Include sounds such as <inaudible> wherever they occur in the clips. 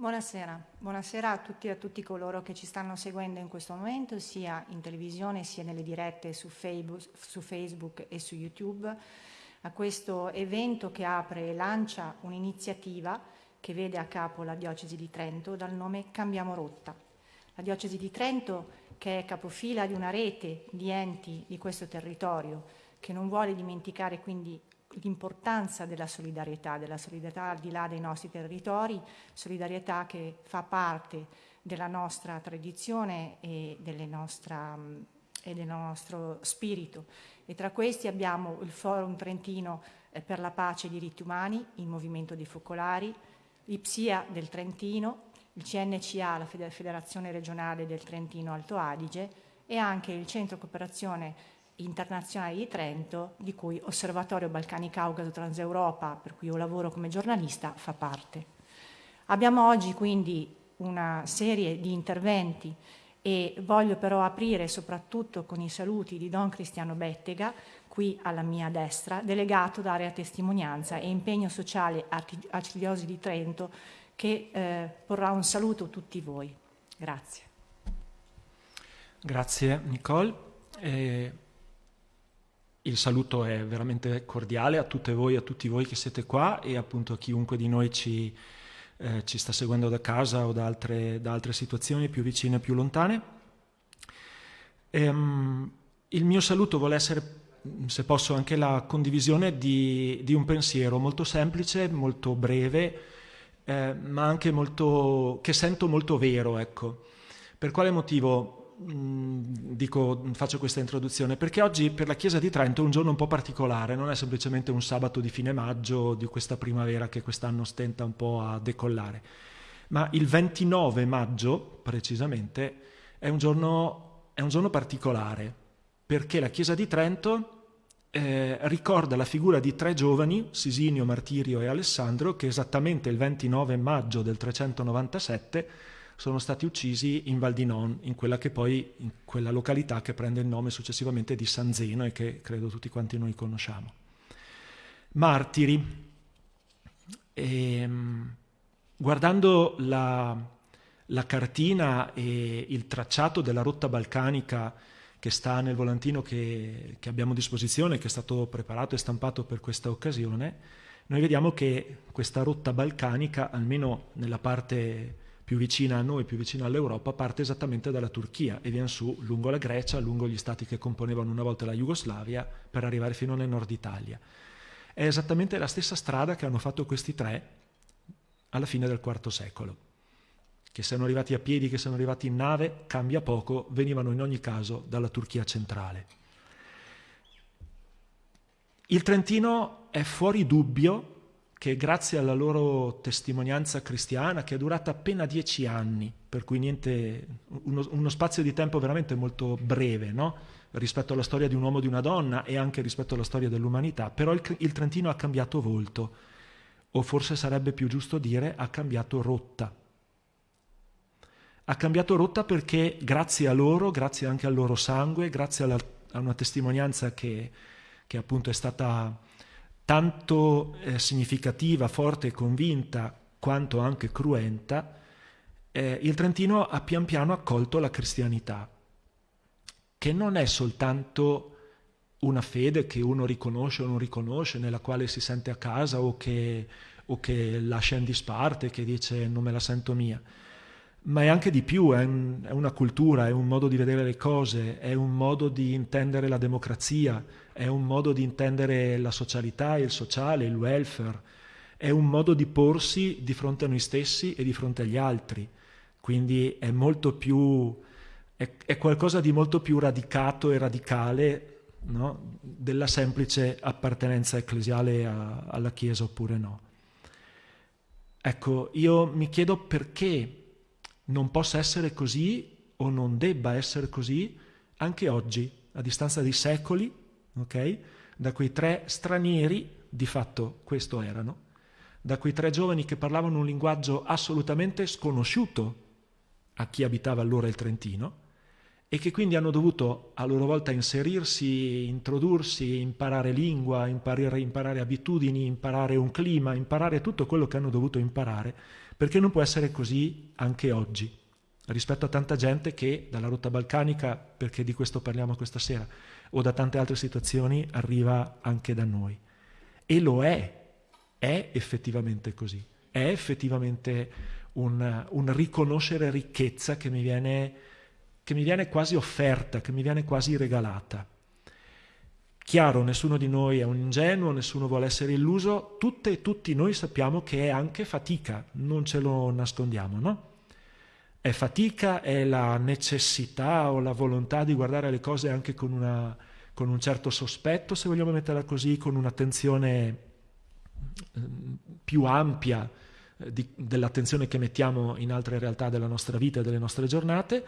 Buonasera, buonasera a tutti e a tutti coloro che ci stanno seguendo in questo momento, sia in televisione sia nelle dirette su Facebook, e su YouTube, a questo evento che apre e lancia un'iniziativa che vede a capo la Diocesi di Trento dal nome Cambiamo Rotta. La Diocesi di Trento, che è capofila di una rete di enti di questo territorio, che non vuole dimenticare quindi l'importanza della solidarietà, della solidarietà al di là dei nostri territori, solidarietà che fa parte della nostra tradizione e, nostra, e del nostro spirito. E tra questi abbiamo il Forum Trentino eh, per la pace e i diritti umani, il Movimento dei Focolari, l'IPSIA del Trentino, il CNCA, la Federazione regionale del Trentino Alto Adige e anche il Centro Cooperazione internazionale di Trento, di cui Osservatorio Balcani Caucaso Transeuropa, per cui io lavoro come giornalista, fa parte. Abbiamo oggi quindi una serie di interventi e voglio però aprire soprattutto con i saluti di Don Cristiano Bettega, qui alla mia destra, delegato d'area testimonianza e impegno sociale Arcidiosi di Trento, che eh, porrà un saluto a tutti voi. Grazie. Grazie Nicole. Eh, il saluto è veramente cordiale a tutte voi a tutti voi che siete qua e appunto a chiunque di noi ci, eh, ci sta seguendo da casa o da altre, da altre situazioni più vicine e più lontane. Ehm, il mio saluto vuole essere, se posso, anche la condivisione di, di un pensiero molto semplice, molto breve, eh, ma anche molto, che sento molto vero. Ecco. Per quale motivo? Dico, faccio questa introduzione perché oggi per la Chiesa di Trento è un giorno un po' particolare, non è semplicemente un sabato di fine maggio di questa primavera che quest'anno stenta un po' a decollare, ma il 29 maggio precisamente è un giorno, è un giorno particolare perché la Chiesa di Trento eh, ricorda la figura di tre giovani, Sisinio, Martirio e Alessandro, che esattamente il 29 maggio del 397 sono stati uccisi in Val di Non, in quella che poi, in quella località che prende il nome successivamente di San Zeno e che credo tutti quanti noi conosciamo. Martiri. E, ehm, guardando la, la cartina e il tracciato della rotta balcanica che sta nel volantino che, che, abbiamo a disposizione, che è stato preparato e stampato per questa occasione, noi vediamo che questa rotta balcanica, almeno nella parte più vicina a noi, più vicina all'Europa, parte esattamente dalla Turchia e viene su lungo la Grecia, lungo gli stati che componevano una volta la Jugoslavia, per arrivare fino nel nord Italia. È esattamente la stessa strada che hanno fatto questi tre alla fine del IV secolo. Che siano arrivati a piedi, che siano arrivati in nave, cambia poco, venivano in ogni caso dalla Turchia centrale. Il Trentino è fuori dubbio che grazie alla loro testimonianza cristiana, che è durata appena dieci anni, per cui niente, uno, uno spazio di tempo veramente molto breve, no? rispetto alla storia di un uomo e di una donna e anche rispetto alla storia dell'umanità, però il, il Trentino ha cambiato volto, o forse sarebbe più giusto dire ha cambiato rotta. Ha cambiato rotta perché grazie a loro, grazie anche al loro sangue, grazie alla, a una testimonianza che, che appunto è stata tanto eh, significativa, forte e convinta quanto anche cruenta, eh, il Trentino ha pian piano accolto la cristianità, che non è soltanto una fede che uno riconosce o non riconosce, nella quale si sente a casa o che, o che lascia in disparte, che dice non me la sento mia, ma è anche di più, è, un, è, una cultura, è un modo di vedere le cose, è un modo di intendere la democrazia, è un modo di intendere la socialità, il sociale, il welfare, è un modo di porsi di fronte a noi stessi e di fronte agli altri. Quindi è molto più, è, è qualcosa di molto più radicato e radicale no? della semplice appartenenza ecclesiale a, alla Chiesa oppure no. Ecco, io mi chiedo perché non possa essere così o non debba essere così anche oggi, a distanza di secoli, ok? Da quei tre stranieri, di fatto questo erano, da quei tre giovani che parlavano un linguaggio assolutamente sconosciuto a chi abitava allora il Trentino e che quindi hanno dovuto a loro volta inserirsi, introdursi, imparare lingua, imparare, imparare abitudini, imparare un clima, imparare tutto quello che hanno dovuto imparare perché non può essere così anche oggi, rispetto a tanta gente che dalla rotta balcanica, perché di questo parliamo questa sera, o da tante altre situazioni arriva anche da noi. E lo è, è effettivamente così, è effettivamente un, un riconoscere ricchezza che mi, viene, che mi viene quasi offerta, che mi viene quasi regalata. Chiaro, nessuno di noi è un ingenuo, nessuno vuole essere illuso, tutte e tutti noi sappiamo che è anche fatica, non ce lo nascondiamo, no? È fatica, è la necessità o la volontà di guardare le cose anche con, una, con un certo sospetto, se vogliamo metterla così, con un'attenzione ehm, più ampia eh, dell'attenzione che mettiamo in altre realtà della nostra vita e delle nostre giornate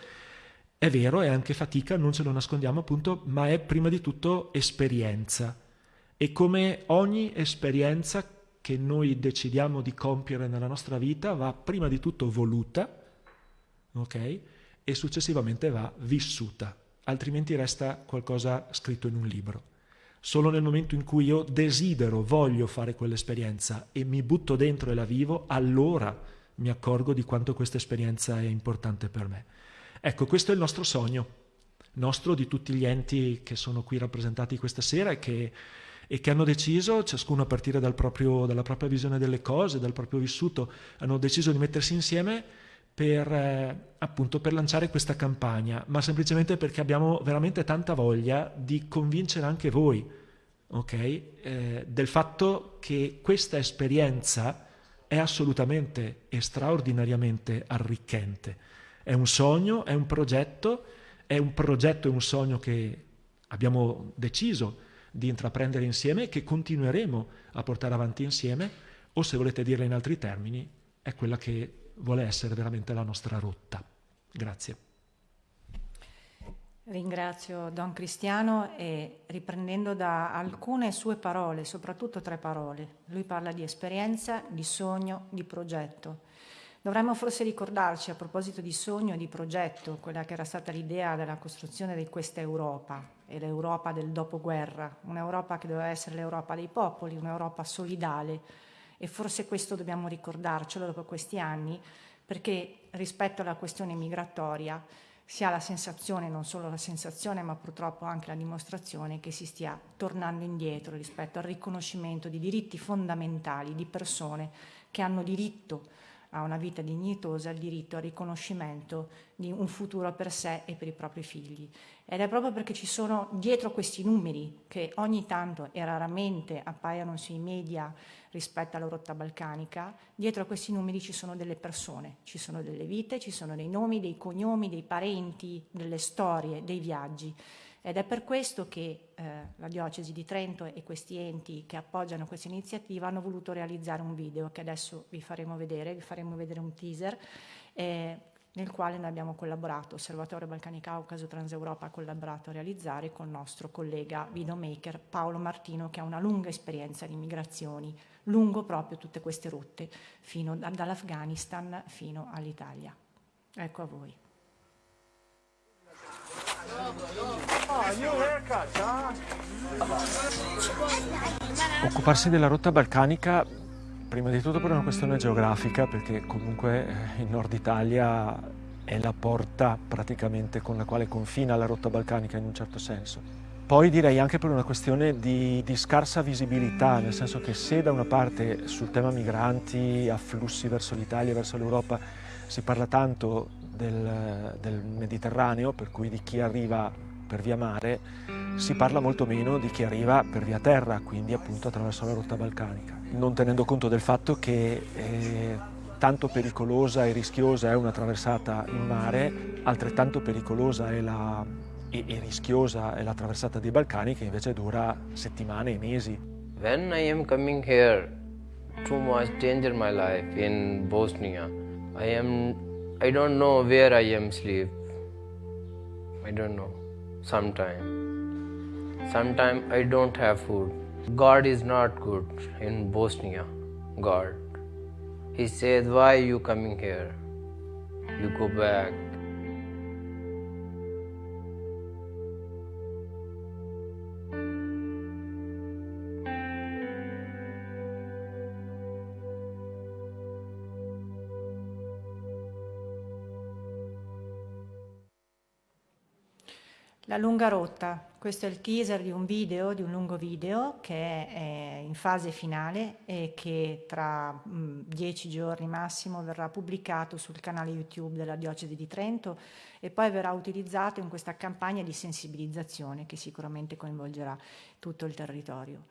è vero, è anche fatica, non ce lo nascondiamo appunto, ma è prima di tutto esperienza. E come ogni esperienza che noi decidiamo di compiere nella nostra vita va prima di tutto voluta, ok? E successivamente va vissuta, altrimenti resta qualcosa scritto in un libro. Solo nel momento in cui io desidero, voglio fare quell'esperienza e mi butto dentro e la vivo, allora mi accorgo di quanto questa esperienza è importante per me. Ecco, questo è il nostro sogno, nostro di tutti gli enti che sono qui rappresentati questa sera e che, e che hanno deciso, ciascuno a partire dal proprio, dalla propria visione delle cose, dal proprio vissuto, hanno deciso di mettersi insieme per, eh, appunto, per lanciare questa campagna, ma semplicemente perché abbiamo veramente tanta voglia di convincere anche voi okay, eh, del fatto che questa esperienza è assolutamente e straordinariamente arricchente. È un sogno, è un progetto, è un progetto e un sogno che abbiamo deciso di intraprendere insieme e che continueremo a portare avanti insieme, o se volete dirla in altri termini, è quella che vuole essere veramente la nostra rotta. Grazie. Ringrazio Don Cristiano e riprendendo da alcune sue parole, soprattutto tre parole, lui parla di esperienza, di sogno, di progetto. Dovremmo forse ricordarci a proposito di sogno e di progetto, quella che era stata l'idea della costruzione di questa Europa e l'Europa del dopoguerra, un'Europa che doveva essere l'Europa dei popoli, un'Europa solidale e forse questo dobbiamo ricordarcelo dopo questi anni perché rispetto alla questione migratoria si ha la sensazione, non solo la sensazione, ma purtroppo anche la dimostrazione che si stia tornando indietro rispetto al riconoscimento di diritti fondamentali di persone che hanno diritto a una vita dignitosa il diritto al riconoscimento di un futuro per sé e per i propri figli. Ed è proprio perché ci sono dietro questi numeri che ogni tanto e raramente appaiono sui media rispetto alla rotta balcanica, dietro a questi numeri ci sono delle persone, ci sono delle vite, ci sono dei nomi, dei cognomi, dei parenti, delle storie, dei viaggi. Ed è per questo che eh, la diocesi di Trento e questi enti che appoggiano questa iniziativa hanno voluto realizzare un video che adesso vi faremo vedere, vi faremo vedere un teaser eh, nel quale noi abbiamo collaborato, Osservatorio Balcani Caucaso Transeuropa ha collaborato a realizzare con il nostro collega videomaker Paolo Martino che ha una lunga esperienza di migrazioni, lungo proprio tutte queste rotte, fino dall'Afghanistan fino all'Italia. Ecco a voi. Occuparsi della rotta balcanica prima di tutto per una questione geografica perché comunque eh, il nord Italia è la porta praticamente con la quale confina la rotta balcanica in un certo senso. Poi direi anche per una questione di, di, scarsa visibilità, nel senso che se da una parte sul tema migranti, afflussi verso l'Italia, verso l'Europa, si parla tanto del, del Mediterraneo, per cui di chi arriva per via mare, si parla molto meno di chi arriva per via terra, quindi appunto attraverso la rotta balcanica, non tenendo conto del fatto che eh, tanto pericolosa e rischiosa è una traversata in mare, altrettanto pericolosa è la, e, e rischiosa è la traversata dei Balcani che invece dura settimane e mesi. When I am coming here, too much danger my life in Bosnia. I am, I don't know where I am sleep. I don't know. sometime. Sometime I don't have food. God is not good in Bosnia. God. He said, Why you coming here? You go back. La lunga rotta, questo è il teaser di un video, di un lungo video che è in fase finale e che tra dieci giorni massimo verrà pubblicato sul canale YouTube della Diocesi di Trento e poi verrà utilizzato in questa campagna di sensibilizzazione che sicuramente coinvolgerà tutto il territorio.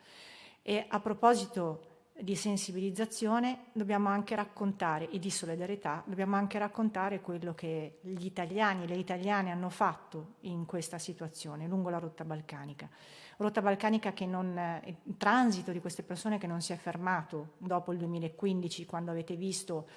E a proposito di sensibilizzazione dobbiamo anche raccontare e di solidarietà, dobbiamo anche raccontare quello che gli italiani e le italiane hanno fatto in questa situazione lungo la rotta balcanica. Rotta balcanica che non, il transito di queste persone che non si è fermato dopo il 2015 quando avete visto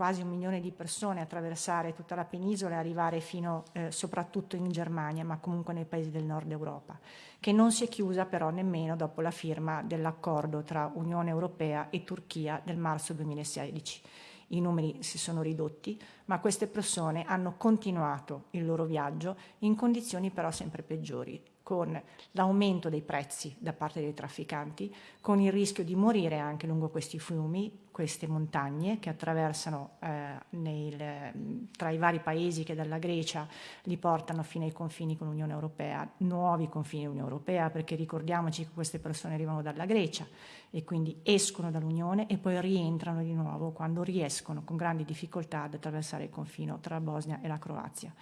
quasi un milione di persone attraversare tutta la penisola e arrivare fino eh, soprattutto in Germania, ma comunque nei paesi del nord Europa, che non si è chiusa però nemmeno dopo la firma dell'accordo tra Unione Europea e Turchia del marzo 2016. I numeri si sono ridotti, ma queste persone hanno continuato il loro viaggio in condizioni però sempre peggiori con l'aumento dei prezzi da parte dei trafficanti, con il rischio di morire anche lungo questi fiumi, queste montagne che attraversano eh, nel, tra i vari paesi che dalla Grecia li portano fino ai confini con l'Unione Europea, nuovi confini dell'Unione Europea, perché ricordiamoci che queste persone arrivano dalla Grecia e quindi escono dall'Unione e poi rientrano di nuovo quando riescono con grandi difficoltà ad attraversare il confine tra Bosnia e la Croazia.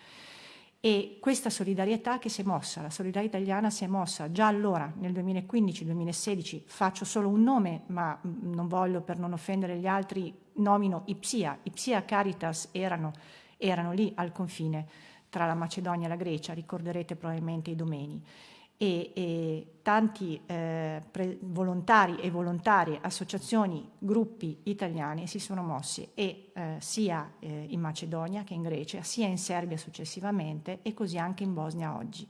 E questa solidarietà che si è mossa, la solidarietà italiana si è mossa già allora, nel 2015-2016, faccio solo un nome, ma mm, non voglio per non offendere gli altri, nomino Ipsia. Ipsia Caritas erano, erano lì al confine tra la Macedonia e la Grecia, ricorderete probabilmente i domeni e, e tanti eh, volontari e volontarie, associazioni, gruppi italiani si sono mossi e eh, sia eh, in Macedonia che in Grecia, sia in Serbia successivamente e così anche in Bosnia oggi.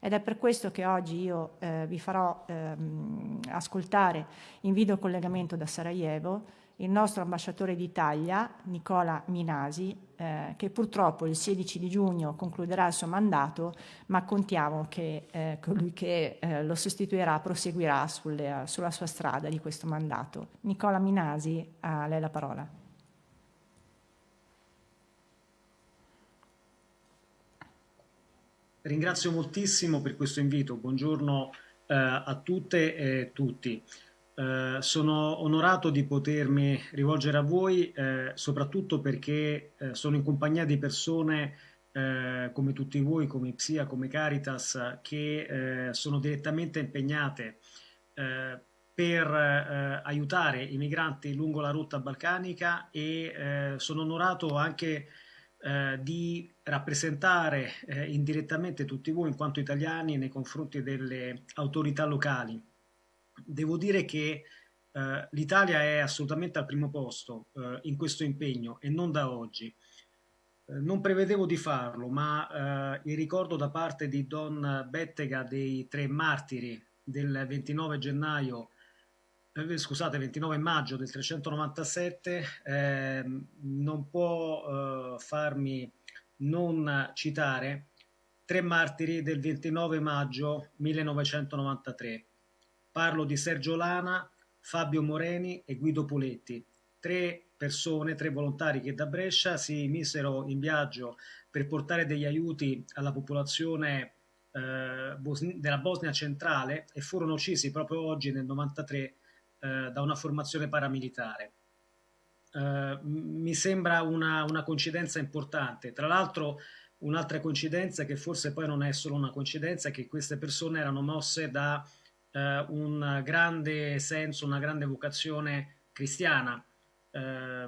Ed è per questo che oggi io eh, vi farò ehm, ascoltare in video collegamento da Sarajevo il nostro ambasciatore d'Italia, Nicola Minasi, eh, che purtroppo il 16 di giugno concluderà il suo mandato, ma contiamo che eh, colui che eh, lo sostituirà proseguirà sulle, sulla sua strada di questo mandato. Nicola Minasi, a lei la parola. Ringrazio moltissimo per questo invito, buongiorno eh, a tutte e tutti. Eh, sono onorato di potermi rivolgere a voi, eh, soprattutto perché eh, sono in compagnia di persone eh, come tutti voi, come Psia, come Caritas, che eh, sono direttamente impegnate per aiutare i migranti lungo la rotta balcanica e sono onorato anche di rappresentare indirettamente tutti voi in quanto italiani nei confronti delle autorità locali devo dire che eh, l'Italia è assolutamente al primo posto eh, in questo impegno e non da oggi. Eh, non prevedevo di farlo, ma eh, il ricordo da parte di Don Bettega dei tre martiri del 29 gennaio eh, scusate, 29 maggio del 397 ehm, non può farmi non citare tre martiri del 29 maggio 1993 Parlo di Sergio Lana, Fabio Moreni e Guido Poletti, tre persone, tre volontari che da Brescia si misero in viaggio per portare degli aiuti alla popolazione eh, della Bosnia centrale e furono uccisi proprio oggi nel 93 eh, da una formazione paramilitare. Eh, mi sembra una, una coincidenza importante. Tra l'altro un'altra coincidenza che forse poi non è solo una coincidenza è che queste persone erano mosse da eh, un grande senso, una grande vocazione cristiana. Eh,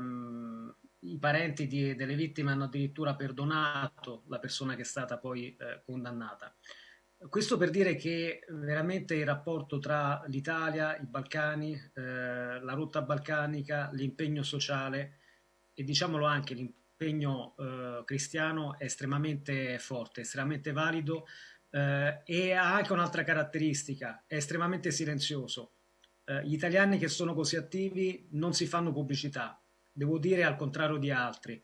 I parenti di, delle vittime hanno addirittura perdonato la persona che è stata poi eh, condannata. Questo per dire che veramente il rapporto tra l'Italia, i Balcani, eh, la rotta balcanica, l'impegno sociale e diciamolo anche l'impegno eh, cristiano è estremamente forte, estremamente valido eh, e ha anche un'altra caratteristica, è estremamente silenzioso. Eh, gli italiani che sono così attivi non si fanno pubblicità, devo dire al contrario di altri.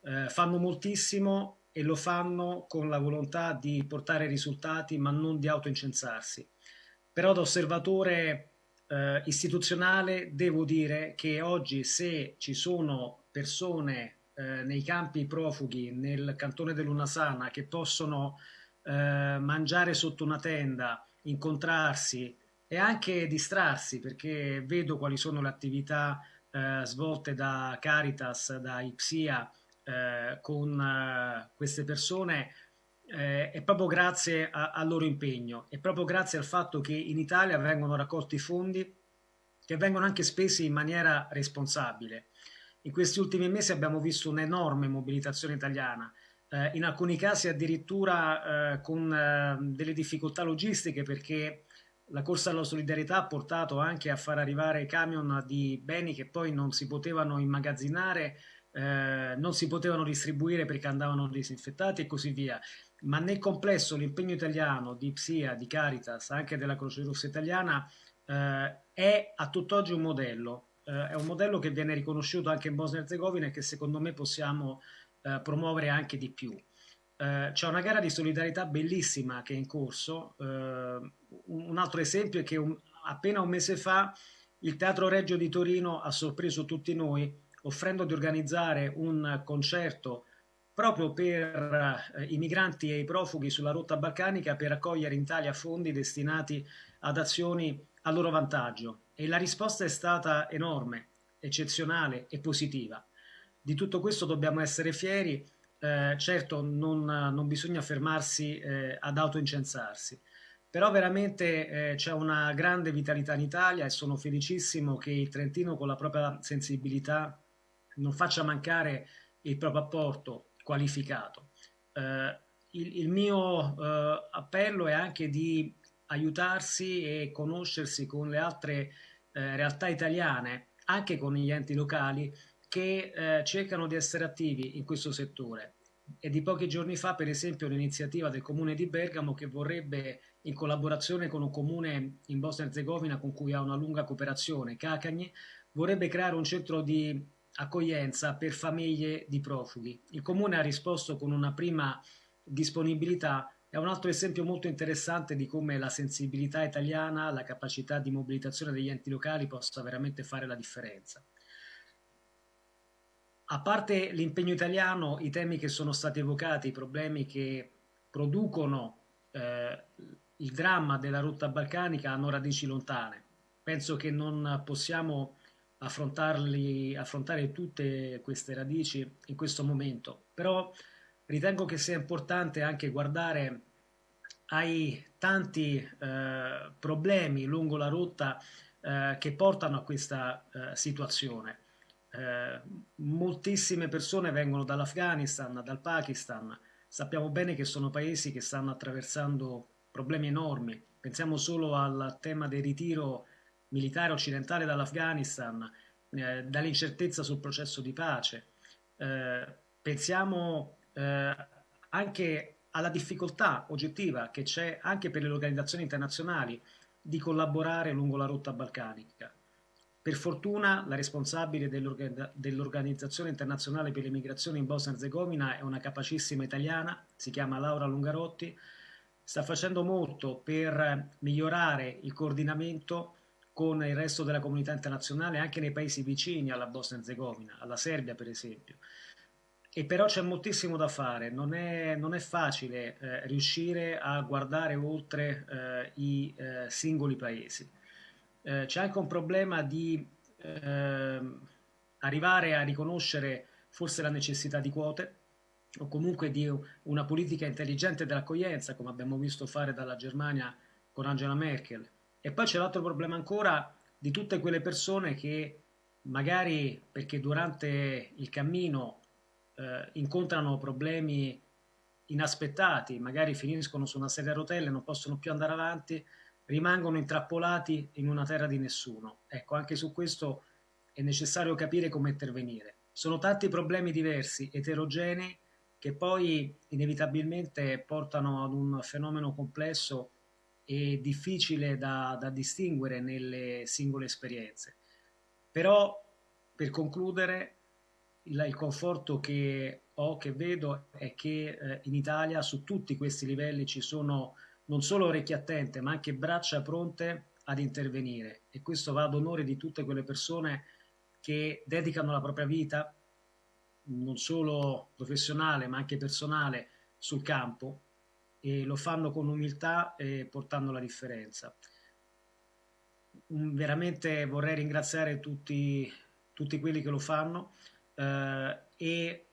Eh, fanno moltissimo e lo fanno con la volontà di portare risultati ma non di autoincensarsi. Però da osservatore eh, istituzionale devo dire che oggi se ci sono persone eh, nei campi profughi nel cantone dell'Unasana che possono eh, mangiare sotto una tenda, incontrarsi e anche distrarsi perché vedo quali sono le attività eh, svolte da Caritas, da Ipsia eh, con eh, queste persone eh, è proprio grazie al loro impegno, è proprio grazie al fatto che in Italia vengono raccolti fondi che vengono anche spesi in maniera responsabile. In questi ultimi mesi abbiamo visto un'enorme mobilitazione italiana, eh, in alcuni casi addirittura eh, con eh, delle difficoltà logistiche perché la corsa alla solidarietà ha portato anche a far arrivare camion di beni che poi non si potevano immagazzinare, eh, non si potevano distribuire perché andavano disinfettati e così via. Ma nel complesso l'impegno italiano di PSIA, di Caritas, anche della Croce Rossa italiana, eh, è a tutt'oggi un modello. Eh, è un modello che viene riconosciuto anche in Bosnia e Herzegovina e che secondo me possiamo eh, promuovere anche di più. Eh, c'è una gara di solidarietà bellissima che è in corso. Eh, un altro esempio è che un, appena un mese fa il Teatro Reggio di Torino ha sorpreso tutti noi offrendo di organizzare un concerto proprio per eh, i migranti e i profughi sulla rotta balcanica per raccogliere in Italia fondi destinati ad azioni a loro vantaggio. E la risposta è stata enorme, eccezionale e positiva. Di tutto questo dobbiamo essere fieri eh, certo non, non, bisogna fermarsi eh, ad autoincensarsi, però veramente eh, c'è una grande vitalità in Italia e sono felicissimo che il Trentino con la propria sensibilità non faccia mancare il proprio apporto qualificato. Eh, il, il, mio eh, appello è anche di aiutarsi e conoscersi con le altre eh, realtà italiane, anche con gli enti locali, che eh, cercano di essere attivi in questo settore. È di pochi giorni fa, per esempio, l'iniziativa del comune di Bergamo che vorrebbe, in collaborazione con un comune in Bosnia e Herzegovina con cui ha una lunga cooperazione, Cacagni, vorrebbe creare un centro di accoglienza per famiglie di profughi. Il comune ha risposto con una prima disponibilità è un altro esempio molto interessante di come la sensibilità italiana, la capacità di mobilitazione degli enti locali possa veramente fare la differenza. A parte l'impegno italiano, i temi che sono stati evocati, i problemi che producono eh, il dramma della rotta balcanica hanno radici lontane. Penso che non possiamo affrontare tutte queste radici in questo momento, però ritengo che sia importante anche guardare ai tanti eh, problemi lungo la rotta eh, che portano a questa eh, situazione eh, moltissime persone vengono dall'Afghanistan, dal Pakistan, sappiamo bene che sono paesi che stanno attraversando problemi enormi, pensiamo solo al tema del ritiro militare occidentale dall'Afghanistan, eh, dall'incertezza sul processo di pace, eh, pensiamo eh, anche alla difficoltà oggettiva che c'è anche per le organizzazioni internazionali di collaborare lungo la rotta balcanica. Per fortuna la responsabile dell'Organizzazione internazionale per le migrazioni in Bosnia e Herzegovina è una capacissima italiana, si chiama Laura Lungarotti, sta facendo molto per migliorare il coordinamento con il resto della comunità internazionale anche nei paesi vicini alla Bosnia e Herzegovina, alla Serbia per esempio. E però c'è moltissimo da fare, non è, non è facile eh, riuscire a guardare oltre eh, i eh, singoli paesi eh, c'è anche un problema di eh, arrivare a riconoscere forse la necessità di quote o comunque di una politica intelligente dell'accoglienza, come abbiamo visto fare dalla Germania con Angela Merkel. E poi c'è l'altro problema ancora di tutte quelle persone che magari perché durante il cammino eh, incontrano problemi inaspettati, magari finiscono su una sedia a rotelle, non possono più andare avanti, rimangono intrappolati in una terra di nessuno. Ecco, anche su questo è necessario capire come intervenire. Sono tanti problemi diversi, eterogenei, che poi inevitabilmente portano ad un fenomeno complesso e difficile da, da distinguere nelle singole esperienze. Però, per concludere, il, il, conforto che ho, che vedo, è che eh, in Italia su tutti questi livelli ci sono non solo orecchie attente, ma anche braccia pronte ad intervenire. E questo va ad onore di tutte quelle persone che dedicano la propria vita, non solo professionale, ma anche personale, sul campo e lo fanno con umiltà e portando la differenza. veramente vorrei ringraziare tutti, tutti, quelli che lo fanno eh, e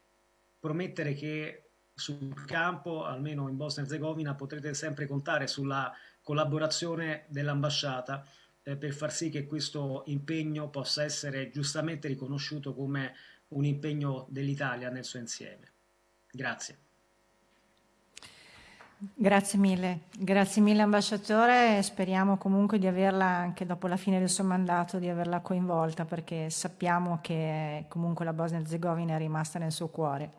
promettere che sul campo, almeno in Bosnia e Herzegovina, potrete sempre contare sulla collaborazione dell'ambasciata eh, per far sì che questo impegno possa essere giustamente riconosciuto come un impegno dell'Italia nel suo insieme. Grazie. Grazie mille, grazie mille ambasciatore, speriamo comunque di averla anche dopo la fine del suo mandato, di averla coinvolta perché sappiamo che comunque la Bosnia Herzegovina è rimasta nel suo cuore.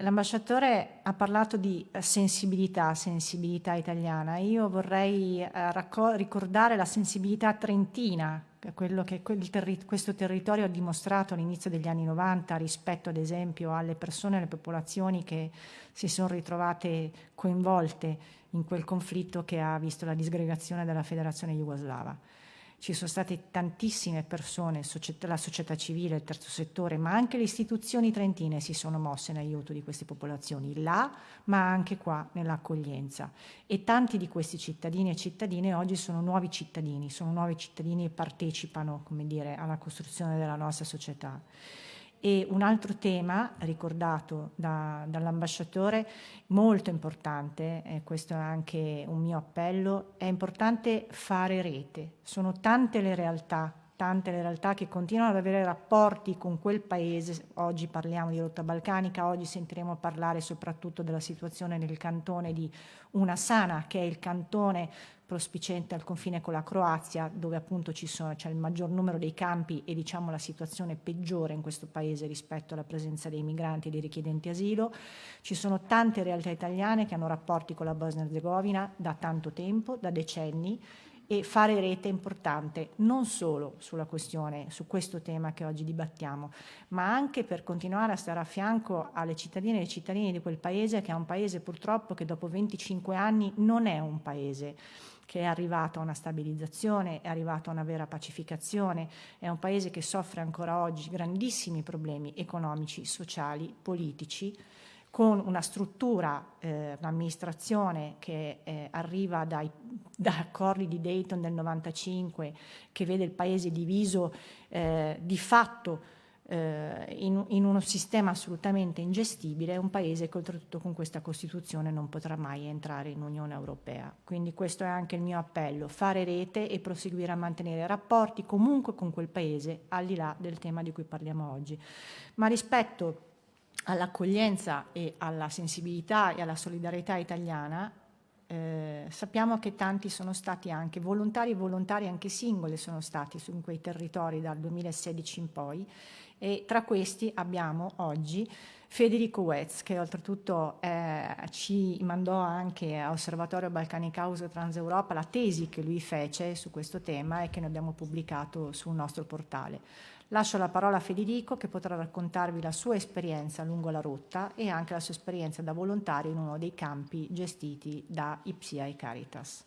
L'ambasciatore ha parlato di sensibilità, sensibilità italiana. Io vorrei eh, ricordare la sensibilità trentina quello che terri questo territorio ha dimostrato all'inizio degli anni 90 rispetto ad esempio alle persone e alle popolazioni che si sono ritrovate coinvolte in quel conflitto che ha visto la disgregazione della federazione jugoslava ci sono state tantissime persone, la società civile, il terzo settore, ma anche le istituzioni trentine si sono mosse in aiuto di queste popolazioni, là, ma anche qua nell'accoglienza. E tanti di questi cittadini e cittadine oggi sono nuovi cittadini, sono nuovi cittadini e partecipano, come dire, alla costruzione della nostra società. E un altro tema ricordato da, dall'ambasciatore, molto importante, e questo è anche un mio appello, è importante fare rete. Sono tante le realtà, tante le realtà che continuano ad avere rapporti con quel paese, oggi parliamo di rotta balcanica, oggi sentiremo parlare soprattutto della situazione nel cantone di Una Sana, che è il cantone prospicente al confine con la Croazia, dove appunto c'è il maggior numero dei campi e diciamo la situazione peggiore in questo paese rispetto alla presenza dei migranti e dei richiedenti asilo. Ci sono tante realtà italiane che hanno rapporti con la Bosnia-Herzegovina da tanto tempo, da decenni, e fare rete è importante non solo sulla questione, su questo tema che oggi dibattiamo, ma anche per continuare a stare a fianco alle cittadine e ai cittadini di quel paese che è un paese purtroppo che dopo 25 anni non è un paese che è arrivato a una stabilizzazione, è arrivato a una vera pacificazione, è un paese che soffre ancora oggi grandissimi problemi economici, sociali, politici, con una struttura, eh, un'amministrazione che eh, arriva dai, <laughs> da accordi di Dayton del 95, che vede il paese diviso eh, di fatto eh, in, in, uno sistema assolutamente ingestibile, un paese che oltretutto con questa Costituzione non potrà mai entrare in Unione Europea. Quindi questo è anche il mio appello, fare rete e proseguire a mantenere rapporti comunque con quel paese, al di là del tema di cui parliamo oggi. Ma rispetto all'accoglienza e alla sensibilità e alla solidarietà italiana, eh, sappiamo che tanti sono stati anche volontari e volontari anche singoli sono stati su quei territori dal 2016 in poi e tra questi abbiamo oggi Federico Wetz che oltretutto eh, ci mandò anche a Osservatorio Balcani Causa Transeuropa la tesi che lui fece su questo tema e che noi abbiamo pubblicato sul nostro portale. Lascio la parola a Federico che potrà raccontarvi la sua esperienza lungo la rotta e anche la sua esperienza da volontario in uno dei campi gestiti da Ipsia e Caritas.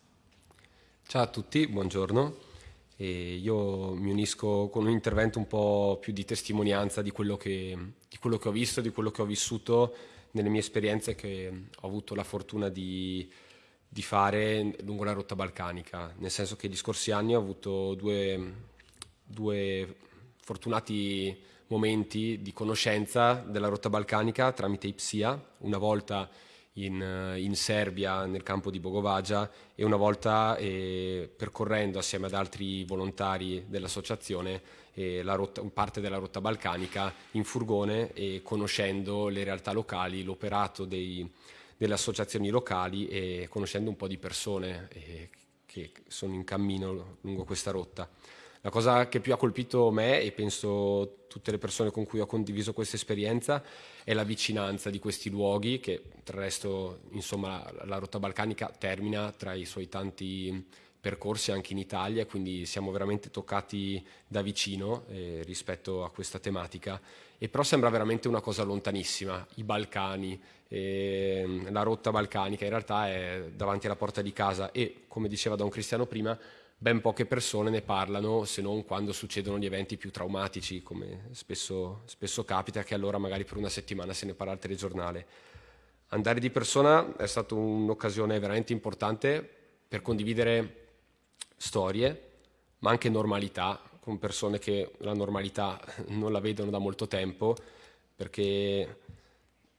Ciao a tutti, buongiorno. E io mi unisco con un intervento un po' più di testimonianza di quello, che, di quello che ho visto, di quello che ho vissuto nelle mie esperienze che ho avuto la fortuna di, di fare lungo la rotta balcanica, nel senso che gli scorsi anni ho avuto due, due fortunati momenti di conoscenza della rotta balcanica tramite IPSIA, una volta in, eh, in, Serbia nel campo di Bogovagia e una volta eh, percorrendo assieme ad altri volontari dell'associazione eh, rotta, parte della rotta balcanica in furgone e conoscendo le realtà locali, l'operato dei, delle associazioni locali e conoscendo un po' di persone eh, che sono in cammino lungo questa rotta. La cosa che più ha colpito me e penso tutte le persone con cui ho condiviso questa esperienza è la vicinanza di questi luoghi che tra il resto insomma la rotta balcanica termina tra i suoi tanti percorsi anche in Italia, quindi siamo veramente toccati da vicino eh, rispetto a questa tematica. E però sembra veramente una cosa lontanissima, i Balcani, eh, la rotta balcanica in realtà è davanti alla porta di casa e, come diceva Don Cristiano prima, ben poche persone ne parlano se non quando succedono gli eventi più traumatici, come spesso, spesso capita, che allora magari per una settimana se ne parla al telegiornale. andare di persona è stata un'occasione veramente importante per condividere storie, ma anche normalità, con persone che la normalità non la vedono da molto tempo, perché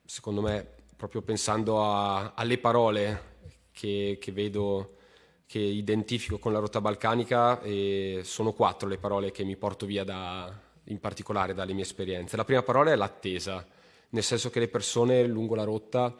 secondo me, proprio pensando a, alle parole che, che, vedo, che identifico con la rotta balcanica, eh, sono quattro le parole che mi porto via da, in particolare dalle mie esperienze. La prima parola è l'attesa, nel senso che le persone lungo la rotta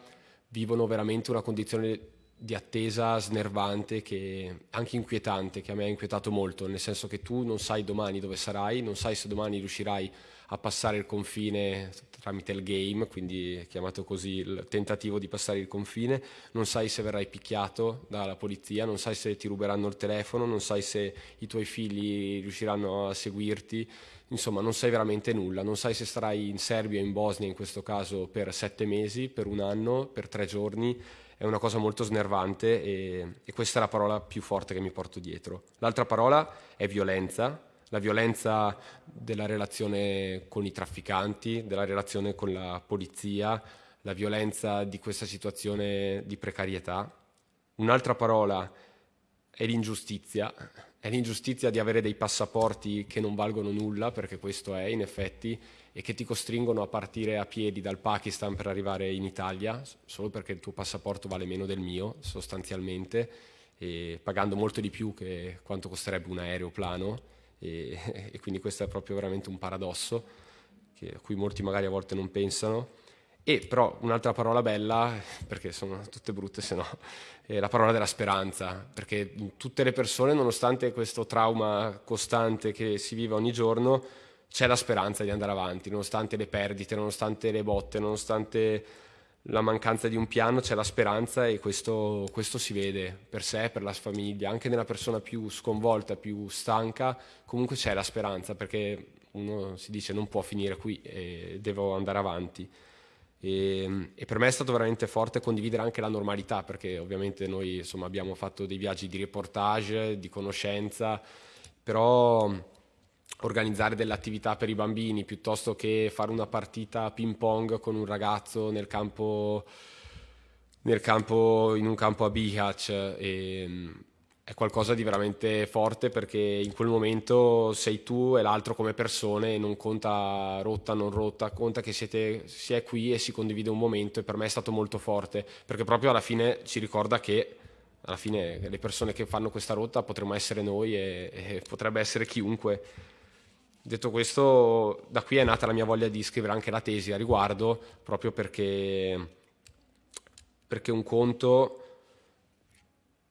vivono veramente una condizione di attesa snervante, che, anche inquietante, che a me ha inquietato molto, nel senso che tu non sai domani dove sarai, non sai se domani riuscirai a passare il confine tramite il game, quindi chiamato così il tentativo di passare il confine, non sai se verrai picchiato dalla polizia, non sai se ti ruberanno il telefono, non sai se i tuoi figli riusciranno a seguirti, insomma non sai veramente nulla, non sai se starai in Serbia o in Bosnia in questo caso per sette mesi, per un anno, per tre giorni, è una cosa molto snervante e, e questa è la parola più forte che mi porto dietro. L'altra parola è violenza, la violenza della relazione con i trafficanti, della relazione con la polizia, la violenza di questa situazione di precarietà. Un'altra parola è l'ingiustizia, è l'ingiustizia di avere dei passaporti che non valgono nulla, perché questo è in effetti, e che ti costringono a partire a piedi dal Pakistan per arrivare in Italia, solo perché il tuo passaporto vale meno del mio, sostanzialmente, pagando molto di più che quanto costerebbe un aeroplano e, <laughs> e quindi questo è proprio veramente un paradosso che, a cui molti magari a volte non pensano. E però un'altra parola bella, perché sono tutte brutte se no, <laughs> è la parola della speranza, perché tutte le persone, nonostante questo trauma costante che si vive ogni giorno, c'è la speranza di andare avanti, nonostante le perdite, nonostante le botte, nonostante la mancanza di un piano, c'è la speranza e questo, questo, si vede per sé, per la famiglia, anche nella persona più sconvolta, più stanca, comunque c'è la speranza perché uno si dice non può finire qui e devo andare avanti. E, e, per me è stato veramente forte condividere anche la normalità perché ovviamente noi insomma, abbiamo fatto dei viaggi di reportage, di conoscenza, però organizzare delle attività per i bambini piuttosto che fare una partita ping pong con un ragazzo nel campo, nel campo in un campo a Bihać e, è qualcosa di veramente forte perché in quel momento sei tu e l'altro come persone e non conta rotta, non rotta, conta che siete, si è qui e si condivide un momento e per me è stato molto forte perché proprio alla fine ci ricorda che alla fine le persone che fanno questa rotta potremmo essere noi e, e potrebbe essere chiunque Detto questo, da qui è nata la mia voglia di scrivere anche la tesi a riguardo, proprio perché, perché un conto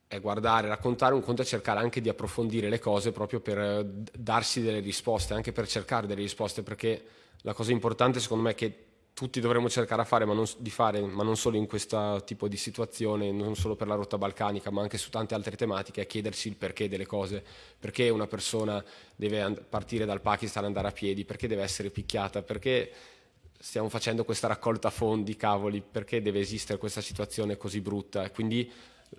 è guardare, raccontare, un conto è cercare anche di approfondire le cose proprio per darsi delle risposte, anche per cercare delle risposte, perché la cosa importante secondo me è che tutti dovremmo cercare fare, ma non, di fare, ma non solo in questo tipo di situazione, non solo per la rotta balcanica, ma anche su tante altre tematiche, è chiedersi il perché delle cose. Perché una persona deve partire dal Pakistan e andare a piedi? Perché deve essere picchiata? Perché stiamo facendo questa raccolta fondi, cavoli? Perché deve esistere questa situazione così brutta? quindi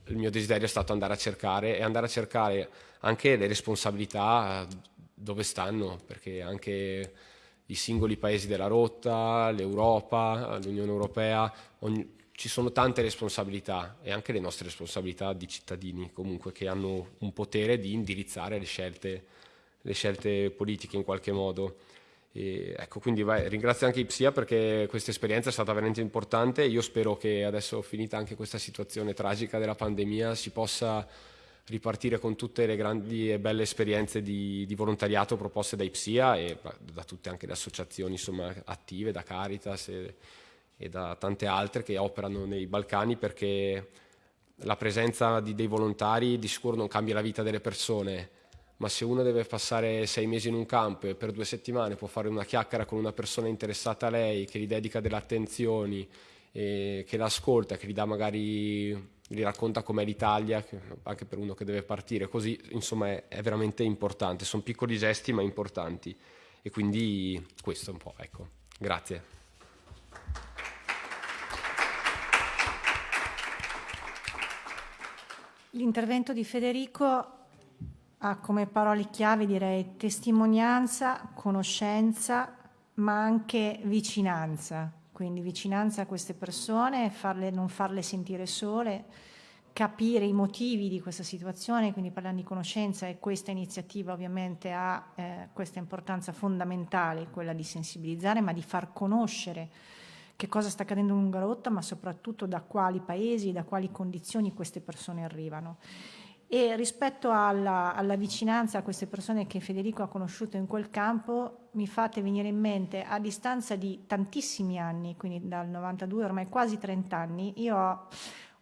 il mio desiderio è stato andare a cercare e andare a cercare anche le responsabilità dove stanno, perché anche i singoli paesi della rotta, l'Europa, l'Unione Europea, ogni, ci sono tante responsabilità e anche le nostre responsabilità di cittadini comunque che hanno un potere di indirizzare le scelte, le scelte politiche in qualche modo. E ecco, quindi vai, ringrazio anche Ipsia perché questa esperienza è stata veramente importante. Io spero che adesso finita anche questa situazione tragica della pandemia si possa ripartire con tutte le grandi e belle esperienze di, di volontariato proposte da IPSIA e da tutte anche le associazioni insomma, attive, da Caritas e, e, da tante altre che operano nei Balcani perché la presenza di dei volontari di sicuro non cambia la vita delle persone, ma se uno deve passare sei mesi in un campo e per due settimane può fare una chiacchiera con una persona interessata a lei, che gli dedica delle attenzioni, che l'ascolta, che gli dà magari gli racconta com'è l'Italia, anche per uno che deve partire così, insomma è, è veramente importante, sono piccoli gesti ma importanti. E quindi questo un po', ecco, grazie. L'intervento di Federico ha come parole chiave direi testimonianza, conoscenza, ma anche vicinanza quindi vicinanza a queste persone, farle, non farle sentire sole, capire i motivi di questa situazione, quindi parlando di conoscenza e questa iniziativa ovviamente ha eh, questa importanza fondamentale, quella di sensibilizzare, ma di far conoscere che cosa sta accadendo in Ungarotta, ma soprattutto da quali paesi, da quali condizioni queste persone arrivano. E rispetto alla, alla, vicinanza a queste persone che Federico ha conosciuto in quel campo, mi fate venire in mente a distanza di tantissimi anni, quindi dal 92, ormai quasi 30 anni, io ho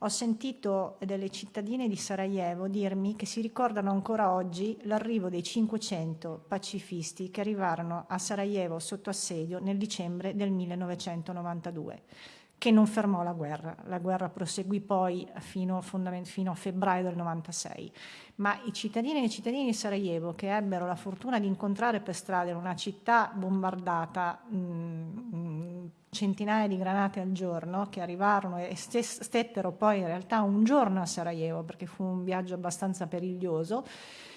ho sentito delle cittadine di Sarajevo dirmi che si ricordano ancora oggi l'arrivo dei 500 pacifisti che arrivarono a Sarajevo sotto assedio nel dicembre del 1992 che non fermò la guerra. La guerra proseguì poi fino, fino, a febbraio del 96. Ma i cittadini e i cittadini di Sarajevo che ebbero la fortuna di incontrare per strada in una città bombardata mh, mh, centinaia di granate al giorno che arrivarono e stettero poi in realtà un giorno a Sarajevo perché fu un viaggio abbastanza periglioso,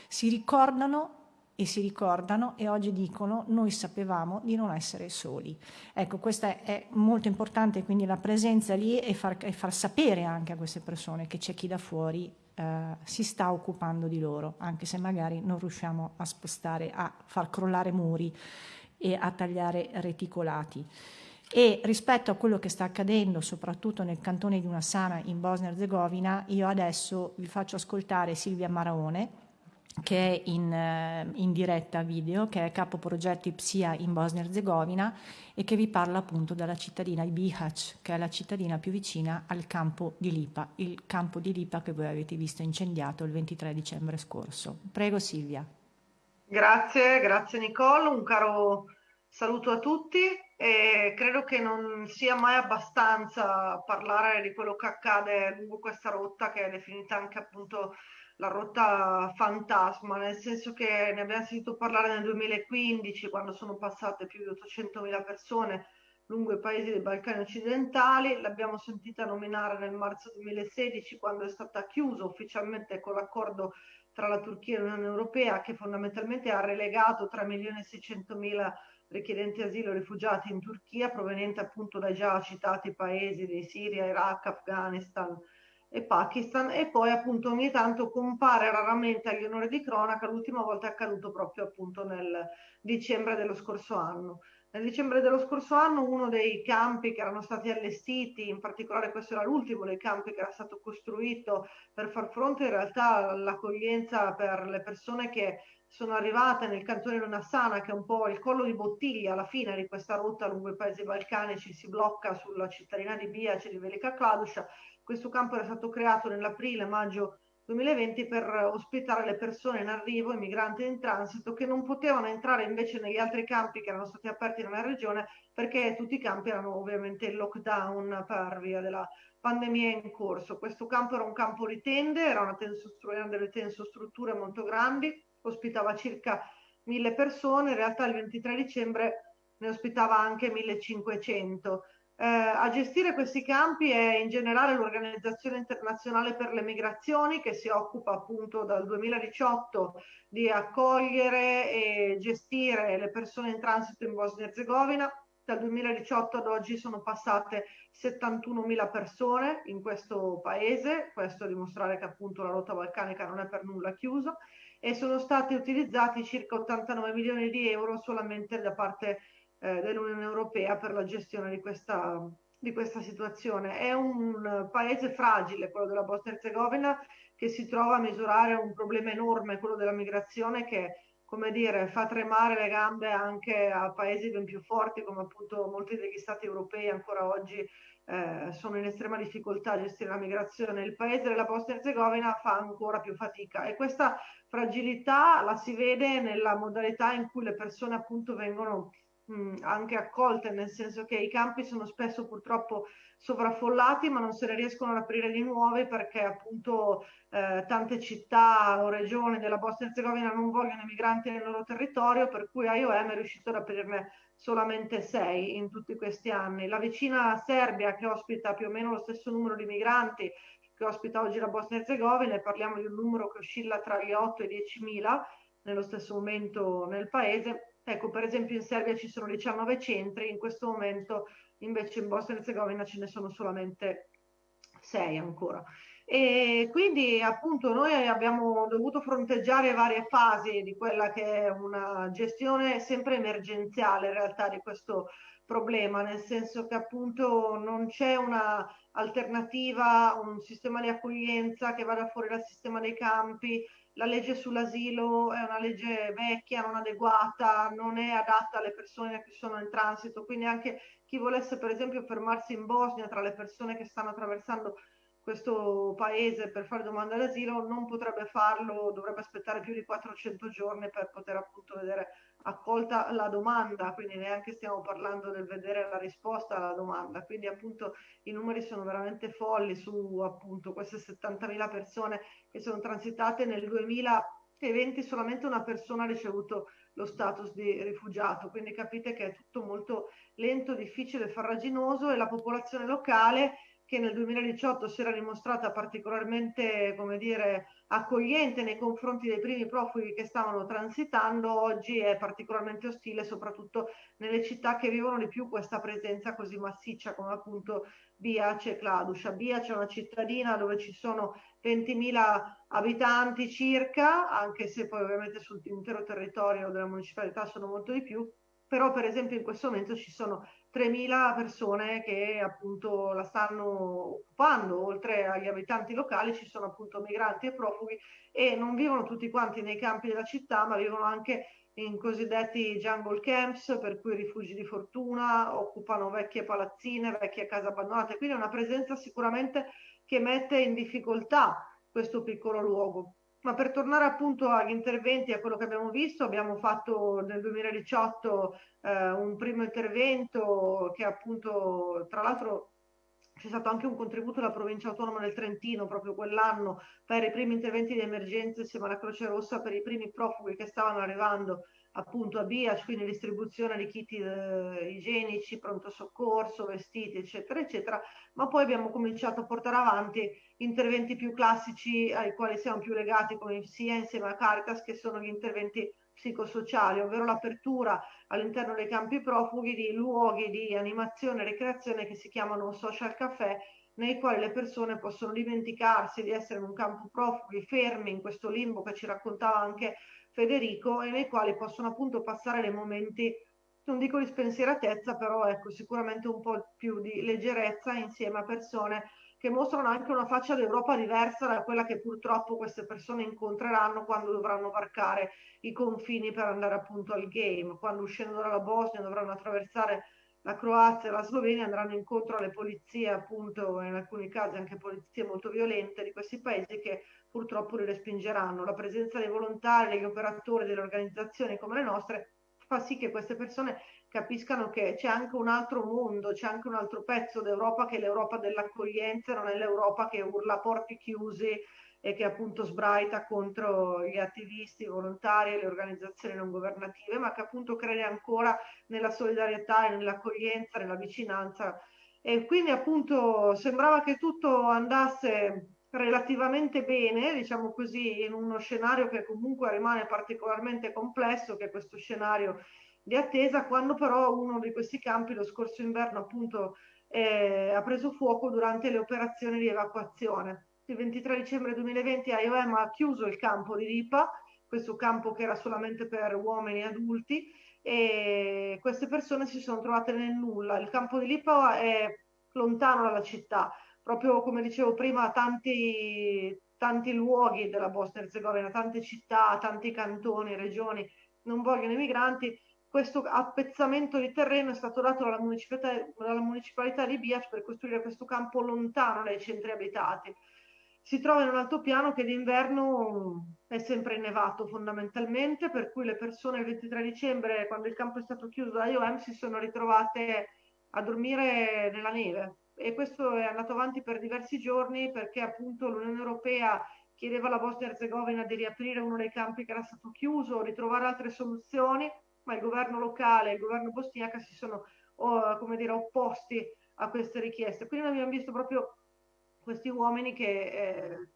si ricordano e si ricordano e oggi dicono noi sapevamo di non essere soli. Ecco, questa è molto importante, quindi la presenza lì e far, e far sapere anche a queste persone che c'è chi da fuori eh, si sta occupando di loro, anche se magari non riusciamo a spostare, a far crollare muri e a tagliare reticolati. E rispetto a quello che sta accadendo, soprattutto nel cantone di Unassana in Bosnia-Herzegovina, io adesso vi faccio ascoltare Silvia Maraone, che è in, eh, in, diretta video, che è capo progetti PSIA in Bosnia-Herzegovina e che vi parla appunto della cittadina di Bihać, che è la cittadina più vicina al campo di Lipa, il campo di Lipa che voi avete visto incendiato il 23 dicembre scorso. Prego Silvia. Grazie, grazie Nicole, un caro saluto a tutti e credo che non sia mai abbastanza parlare di quello che accade lungo questa rotta che è definita anche appunto la rotta fantasma, nel senso che ne abbiamo sentito parlare nel 2015 quando sono passate più di 800.000 persone lungo i paesi dei Balcani occidentali, l'abbiamo sentita nominare nel marzo 2016 quando è stata chiusa ufficialmente con l'accordo tra la Turchia e l'Unione Europea che fondamentalmente ha relegato 3.600.000 richiedenti asilo e rifugiati in Turchia provenienti appunto dai già citati paesi di Siria, Iraq, Afghanistan e Pakistan e poi appunto ogni tanto compare raramente agli onori di cronaca, l'ultima volta è accaduto proprio appunto nel dicembre dello scorso anno. Nel dicembre dello scorso anno uno dei campi che erano stati allestiti, in particolare questo era l'ultimo dei campi che era stato costruito per far fronte in realtà all'accoglienza per le persone che sono arrivate nel cantone Lunassana, che è un po' il collo di bottiglia alla fine di questa rotta lungo i paesi balcanici, si blocca sulla cittadina di Biace di Velika Kladuša. Questo campo era stato creato nell'aprile-maggio 2020 per ospitare le persone in arrivo, i migranti in transito, che non potevano entrare invece negli altri campi che erano stati aperti nella regione perché tutti i campi erano ovviamente in lockdown per via della pandemia in corso. Questo campo era un campo di tende, era una tensostruttura, delle tensostrutture molto grandi, ospitava circa mille persone, in realtà il 23 dicembre ne ospitava anche 1500. Eh, a gestire questi campi è in generale l'Organizzazione Internazionale per le Migrazioni che si occupa appunto dal 2018 di accogliere e gestire le persone in transito in Bosnia e Herzegovina. Dal 2018 ad oggi sono passate 71.000 persone in questo paese, questo a dimostrare che appunto la rotta balcanica non è per nulla chiusa e sono stati utilizzati circa 89 milioni di euro solamente da parte eh, dell'Unione Europea per la gestione di questa, di questa situazione. È un paese fragile, quello della Bosnia-Herzegovina, che si trova a misurare un problema enorme, quello della migrazione, che come dire, fa tremare le gambe anche a paesi ben più forti come appunto molti degli stati europei ancora oggi eh, sono in estrema difficoltà a gestire la migrazione. Il paese della Bosnia-Herzegovina fa ancora più fatica e questa fragilità la si vede nella modalità in cui le persone appunto vengono mh, anche accolte, nel senso che i campi sono spesso purtroppo sovraffollati, ma non se ne riescono ad aprire di nuovi perché appunto eh, tante città o regioni della Bosnia-Herzegovina non vogliono i migranti nel loro territorio, per cui IOM è riuscito ad aprirne solamente sei in tutti questi anni. La vicina Serbia, che ospita più o meno lo stesso numero di migranti che ospita oggi la Bosnia-Herzegovina, e parliamo di un numero che oscilla tra gli 8 e i 10 mila nello stesso momento nel paese, Ecco, per esempio in Serbia ci sono 19 centri, in questo momento invece in Bosnia e Herzegovina ce ne sono solamente sei ancora. E quindi appunto noi abbiamo dovuto fronteggiare varie fasi di quella che è una gestione sempre emergenziale in realtà di questo problema, nel senso che appunto non c'è una alternativa, un sistema di accoglienza che vada fuori dal sistema dei campi, la legge sull'asilo è una legge vecchia, non adeguata, non è adatta alle persone che sono in transito, quindi anche chi volesse per esempio fermarsi in Bosnia tra le persone che stanno attraversando questo paese per fare domanda d'asilo non potrebbe farlo, dovrebbe aspettare più di 400 giorni per poter appunto vedere accolta la domanda, quindi neanche stiamo parlando del vedere la risposta alla domanda, quindi appunto i numeri sono veramente folli su appunto queste 70.000 persone che sono transitate. Nel 2020 solamente una persona ha ricevuto lo status di rifugiato, quindi capite che è tutto molto lento, difficile, farraginoso e la popolazione locale che nel 2018 si era dimostrata particolarmente, come dire, accogliente nei confronti dei primi profughi che stavano transitando, oggi è particolarmente ostile, soprattutto nelle città che vivono di più questa presenza così massiccia come appunto Biace e Claduscia. Biace è una cittadina dove ci sono 20.000 abitanti circa, anche se poi ovviamente sull'intero territorio della municipalità sono molto di più, però per esempio in questo momento ci sono 3.000 persone che appunto la stanno occupando, oltre agli abitanti locali ci sono appunto migranti e profughi e non vivono tutti quanti nei campi della città, ma vivono anche in cosiddetti jungle camps, per cui rifugi di fortuna, occupano vecchie palazzine, vecchie case abbandonate, quindi è una presenza sicuramente che mette in difficoltà questo piccolo luogo. Ma per tornare appunto agli interventi, a quello che abbiamo visto, abbiamo fatto nel 2018 eh, un primo intervento che appunto, tra l'altro c'è stato anche un contributo della provincia autonoma del Trentino proprio quell'anno per i primi interventi di emergenza insieme alla Croce Rossa per i primi profughi che stavano arrivando appunto a Biac, quindi distribuzione di kit eh, igienici, pronto soccorso, vestiti, eccetera, eccetera, ma poi abbiamo cominciato a portare avanti interventi più classici ai quali siamo più legati come sia insieme a Caritas, che sono gli interventi psicosociali, ovvero l'apertura all'interno dei campi profughi di luoghi di animazione e ricreazione che si chiamano social café, nei quali le persone possono dimenticarsi di essere in un campo profughi, fermi in questo limbo che ci raccontava anche Federico e nei quali possono appunto passare dei momenti, non dico di spensieratezza, però ecco sicuramente un po' più di leggerezza insieme a persone che mostrano anche una faccia d'Europa diversa da quella che purtroppo queste persone incontreranno quando dovranno varcare i confini per andare appunto al game, quando uscendo dalla Bosnia dovranno attraversare la Croazia e la Slovenia andranno incontro alle polizie, appunto, in alcuni casi anche polizie molto violente di questi paesi che purtroppo li respingeranno. La presenza dei volontari, degli operatori, delle organizzazioni come le nostre fa sì che queste persone capiscano che c'è anche un altro mondo, c'è anche un altro pezzo d'Europa che è l'Europa dell'accoglienza, non è l'Europa che urla porti chiusi e che appunto sbraita contro gli attivisti, i volontari e le organizzazioni non governative, ma che appunto crede ancora nella solidarietà nell'accoglienza, nella vicinanza. E quindi appunto sembrava che tutto andasse relativamente bene, diciamo così, in uno scenario che comunque rimane particolarmente complesso, che è questo scenario di attesa, quando però uno di questi campi lo scorso inverno appunto eh, ha preso fuoco durante le operazioni di evacuazione. Il 23 dicembre 2020 IOM ha chiuso il campo di Ripa, questo campo che era solamente per uomini adulti, e queste persone si sono trovate nel nulla. Il campo di Lipa è lontano dalla città, proprio come dicevo prima, tanti, tanti luoghi della Bosnia Herzegovina, tante città, tanti cantoni, regioni non vogliono i migranti. Questo appezzamento di terreno è stato dato dalla municipalità, dalla municipalità di Biac per costruire questo campo lontano dai centri abitati. Si trova in un altopiano che d'inverno è sempre innevato fondamentalmente, per cui le persone il 23 dicembre, quando il campo è stato chiuso da IOM, si sono ritrovate a dormire nella neve, e questo è andato avanti per diversi giorni perché appunto l'Unione Europea chiedeva alla Bosnia Herzegovina di riaprire uno dei campi che era stato chiuso, di trovare altre soluzioni, ma il governo locale e il governo bosniaca si sono come dire, opposti a queste richieste. Quindi abbiamo visto proprio questi uomini che eh,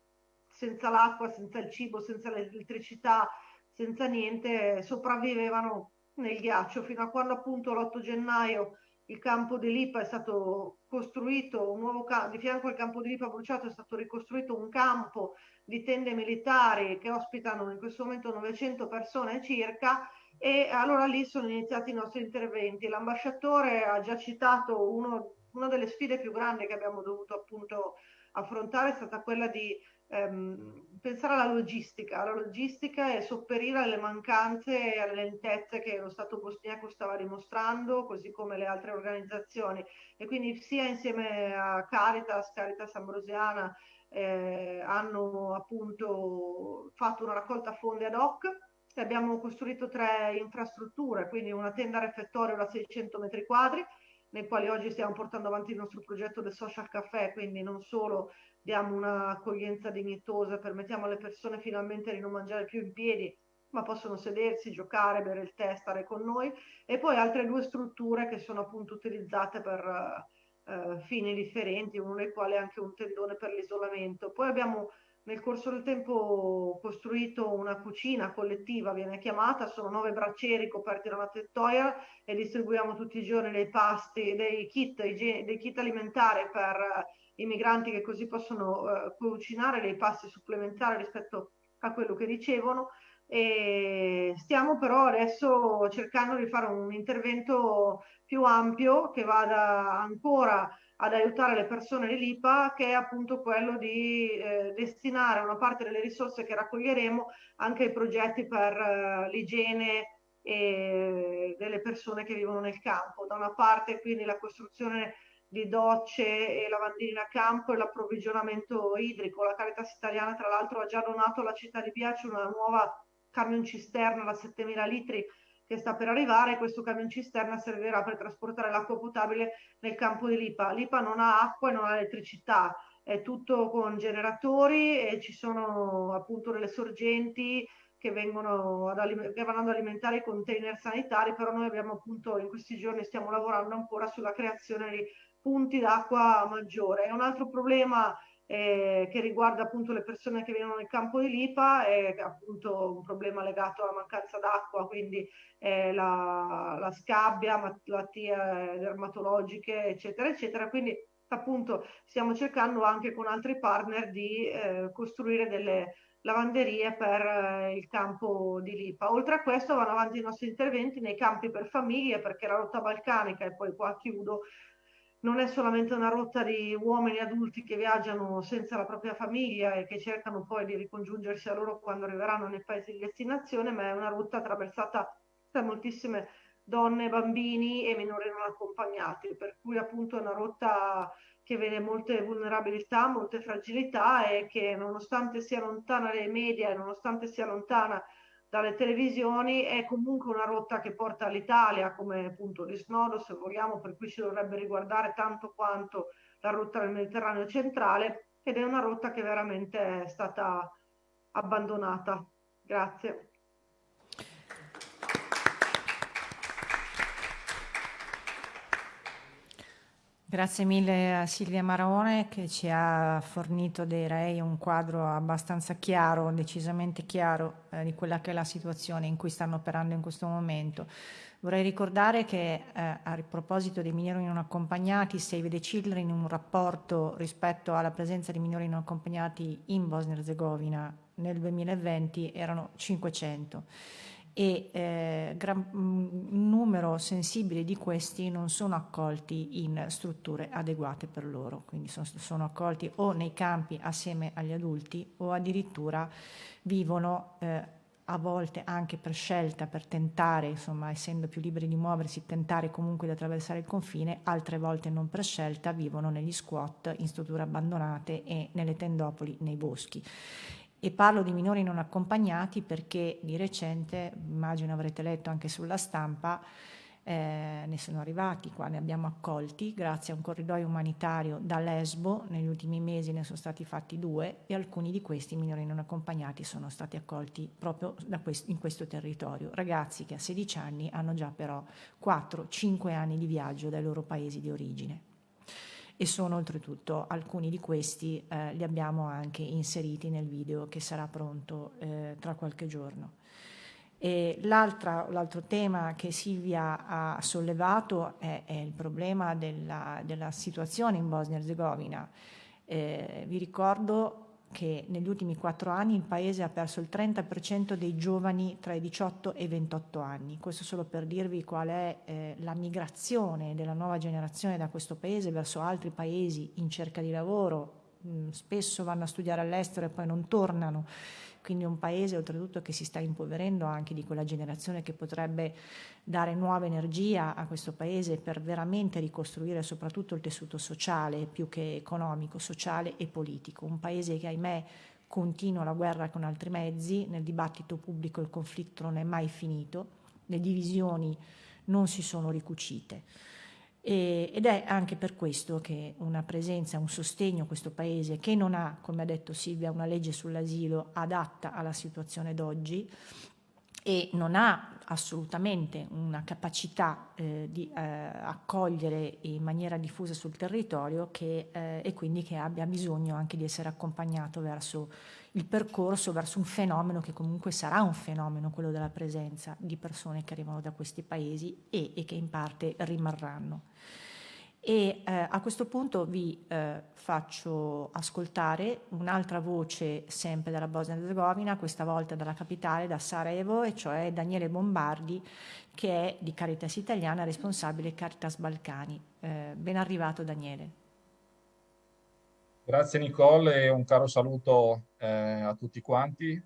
senza l'acqua, senza il cibo, senza l'elettricità, senza niente, sopravvivevano nel ghiaccio fino a quando appunto l'8 gennaio il campo di Lipa è stato costruito, un nuovo campo, di fianco al campo di Lipa bruciato è stato ricostruito un campo di tende militari che ospitano in questo momento 900 persone circa e allora lì sono iniziati i nostri interventi. L'ambasciatore ha già citato uno, una delle sfide più grandi che abbiamo dovuto appunto affrontare è stata quella di ehm, pensare alla logistica, alla logistica e sopperire alle mancanze e alle lentezze che lo Stato bosniaco stava dimostrando, così come le altre organizzazioni. E quindi sia insieme a Caritas, Caritas Ambrosiana, eh, hanno appunto fatto una raccolta fondi ad hoc e abbiamo costruito tre infrastrutture, quindi una tenda refettorio da 600 metri quadri, nei quali oggi stiamo portando avanti il nostro progetto del social caffè, quindi non solo diamo un'accoglienza dignitosa, permettiamo alle persone finalmente di non mangiare più in piedi, ma possono sedersi, giocare, bere il tè, stare con noi, e poi altre due strutture che sono appunto utilizzate per uh, fini differenti, uno dei quali è anche un tendone per l'isolamento. Poi abbiamo nel corso del tempo costruito una cucina collettiva, viene chiamata, sono nove braccieri coperti da una tettoia e distribuiamo tutti i giorni dei pasti, dei kit, dei kit alimentari per i migranti che così possono uh, cucinare dei pasti supplementari rispetto a quello che ricevono. E stiamo però adesso cercando di fare un intervento più ampio che vada ancora ad aiutare le persone di Lipa, che è appunto quello di eh, destinare una parte delle risorse che raccoglieremo anche ai progetti per eh, l'igiene delle persone che vivono nel campo. Da una parte quindi la costruzione di docce e lavandini a campo e l'approvvigionamento idrico. La Caritas Italiana tra l'altro ha già donato alla città di Piace una nuova camion cisterna da 7000 litri che sta per arrivare. Questo camion cisterna servirà per trasportare l'acqua potabile nel campo di Lipa. Lipa non ha acqua e non ha elettricità, è tutto con generatori e ci sono appunto delle sorgenti che, vengono ad, che vanno ad alimentare i container sanitari, però noi abbiamo appunto in questi giorni stiamo lavorando ancora sulla creazione di punti d'acqua maggiore. È un altro problema eh, che riguarda appunto le persone che vivono nel campo di Lipa è appunto un problema legato alla mancanza d'acqua, quindi eh, la, la, scabbia, malattie dermatologiche, eccetera, eccetera. Quindi appunto stiamo cercando anche con altri partner di eh, costruire delle lavanderie per eh, il campo di Lipa. Oltre a questo vanno avanti i nostri interventi nei campi per famiglie perché la rotta balcanica, e poi qua chiudo, non è solamente una rotta di uomini adulti che viaggiano senza la propria famiglia e che cercano poi di ricongiungersi a loro quando arriveranno nei paesi di destinazione, ma è una rotta attraversata da moltissime donne, bambini e minori non accompagnati, per cui appunto è una rotta che vede molte vulnerabilità, molte fragilità e che nonostante sia lontana dai media e nonostante sia lontana dalle televisioni è comunque una rotta che porta all'Italia come punto di snodo, se vogliamo, per cui ci dovrebbe riguardare tanto quanto la rotta del Mediterraneo centrale ed è una rotta che veramente è stata abbandonata. Grazie. Grazie mille a Silvia Marone che ci ha fornito direi un quadro abbastanza chiaro, decisamente chiaro eh, di quella che è la situazione in cui stanno operando in questo momento. Vorrei ricordare che eh, a proposito dei minori non accompagnati, Save the Children in un rapporto rispetto alla presenza di minori non accompagnati in Bosnia e Herzegovina nel 2020 erano 500 e eh, gran, un numero sensibile di questi non sono accolti in strutture adeguate per loro, quindi sono, sono accolti o nei campi assieme agli adulti o addirittura vivono eh, a volte anche per scelta, per tentare, insomma, essendo più liberi di muoversi, tentare comunque di attraversare il confine, altre volte non per scelta, vivono negli squat, in strutture abbandonate e nelle tendopoli, nei boschi. E parlo di minori non accompagnati perché di recente, immagino avrete letto anche sulla stampa, eh, ne sono arrivati qua, ne abbiamo accolti grazie a un corridoio umanitario da Lesbo, negli ultimi mesi ne sono stati fatti due e alcuni di questi minori non accompagnati sono stati accolti proprio quest- in questo territorio. Ragazzi che a 16 anni hanno già però 4-5 anni di viaggio dai loro paesi di origine e sono oltretutto alcuni di questi eh, li abbiamo anche inseriti nel video che sarà pronto eh, tra qualche giorno. l'altro tema che Silvia ha sollevato è, è il problema della, della, situazione in Bosnia-Herzegovina. Eh, vi ricordo che negli ultimi quattro anni il paese ha perso il 30% dei giovani tra i 18 e i 28 anni. Questo solo per dirvi qual è eh, la migrazione della nuova generazione da questo paese verso altri paesi in cerca di lavoro. Mm, spesso vanno a studiare all'estero e poi non tornano quindi un paese oltretutto che si sta impoverendo anche di quella generazione che potrebbe dare nuova energia a questo paese per veramente ricostruire soprattutto il tessuto sociale più che economico, sociale e politico. Un paese che ahimè continua la guerra con altri mezzi, nel dibattito pubblico il conflitto non è mai finito, le divisioni non si sono ricucite. E, ed è anche per questo che una presenza, un sostegno a questo Paese che non ha, come ha detto Silvia, una legge sull'asilo adatta alla situazione d'oggi e non ha assolutamente una capacità eh, di eh, accogliere in maniera diffusa sul territorio che, eh, e quindi che abbia bisogno anche di essere accompagnato verso il percorso verso un fenomeno che comunque sarà un fenomeno, quello della presenza di persone che arrivano da questi paesi e, e che in parte rimarranno. E eh, a questo punto vi eh, faccio ascoltare un'altra voce sempre dalla Bosnia-Herzegovina, questa volta dalla capitale, da Sarajevo, e cioè Daniele Bombardi, che è di Caritas Italiana, responsabile Caritas Balcani. Eh, ben arrivato Daniele. Grazie Nicole e un caro saluto eh, a tutti quanti.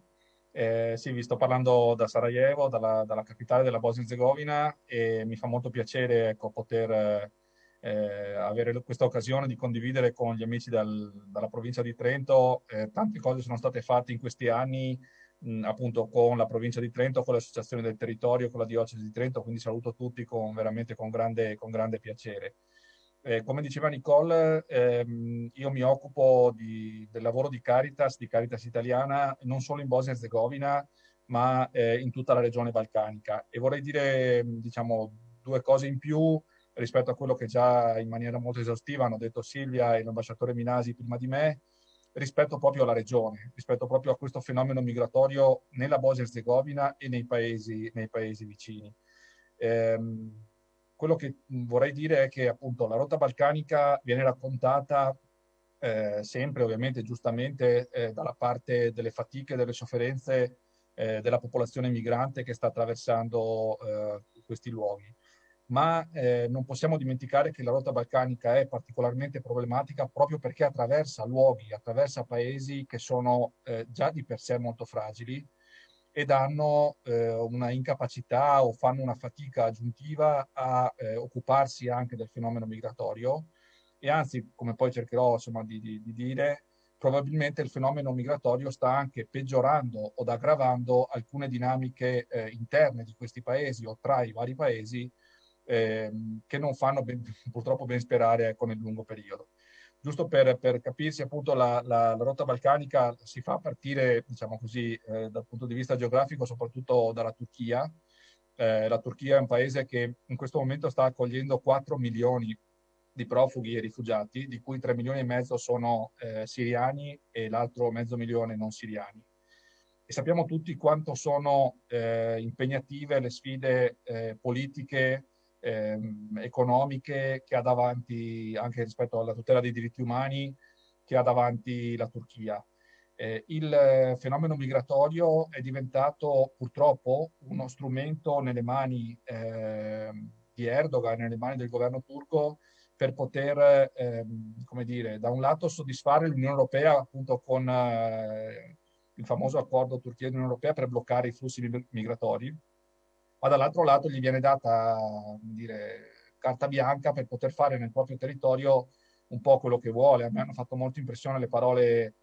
Eh, sì, vi sto parlando da Sarajevo, dalla, dalla capitale della Bosnia-Herzegovina e mi fa molto piacere ecco, poter eh, avere questa occasione di condividere con gli amici dal, dalla provincia di Trento. Eh, tante cose sono state fatte in questi anni mh, appunto con la provincia di Trento, con l'associazione del territorio, con la diocesi di Trento, quindi saluto tutti con, veramente con grande, con grande piacere. Eh, come diceva Nicole, ehm, io mi occupo di, del lavoro di Caritas, di Caritas italiana, non solo in Bosnia e Herzegovina, ma eh, in tutta la regione balcanica. E vorrei dire, diciamo, due cose in più rispetto a quello che già in maniera molto esaustiva hanno detto Silvia e l'ambasciatore Minasi prima di me, rispetto proprio alla regione, rispetto proprio a questo fenomeno migratorio nella Bosnia e Herzegovina e nei paesi, nei paesi vicini. Ehm, quello che vorrei dire è che appunto la rotta balcanica viene raccontata eh, sempre, ovviamente giustamente, eh, dalla parte delle fatiche, delle sofferenze eh, della popolazione migrante che sta attraversando eh, questi luoghi. Ma eh, non possiamo dimenticare che la rotta balcanica è particolarmente problematica proprio perché attraversa luoghi, attraversa paesi che sono eh, già di per sé molto fragili, ed hanno eh, una incapacità o fanno una fatica aggiuntiva a eh, occuparsi anche del fenomeno migratorio. E anzi, come poi cercherò insomma, di, di, di, dire, probabilmente il fenomeno migratorio sta anche peggiorando o aggravando alcune dinamiche eh, interne di questi paesi o tra i vari paesi ehm, che non fanno ben, <laughs> purtroppo ben sperare ecco, nel lungo periodo giusto per, per capirsi, appunto la, la, la, rotta balcanica si fa partire, diciamo così, eh, dal punto di vista geografico, soprattutto dalla Turchia. Eh, la Turchia è un paese che in questo momento sta accogliendo 4 milioni di profughi e rifugiati, di cui 3 milioni e mezzo sono eh, siriani e l'altro mezzo milione non siriani. E sappiamo tutti quanto sono eh, impegnative le sfide eh, politiche, ehm, economiche che ha davanti, anche rispetto alla tutela dei diritti umani, che ha davanti la Turchia. Eh, il fenomeno migratorio è diventato purtroppo uno strumento nelle mani eh, di Erdogan, nelle mani del governo turco, per poter, eh, come dire, da un lato soddisfare l'Unione Europea appunto con eh, il famoso accordo Turchia-Unione Europea per bloccare i flussi migratori, ma dall'altro lato gli viene data dire, carta bianca per poter fare nel proprio territorio un po' quello che vuole. A me hanno fatto molto impressione le parole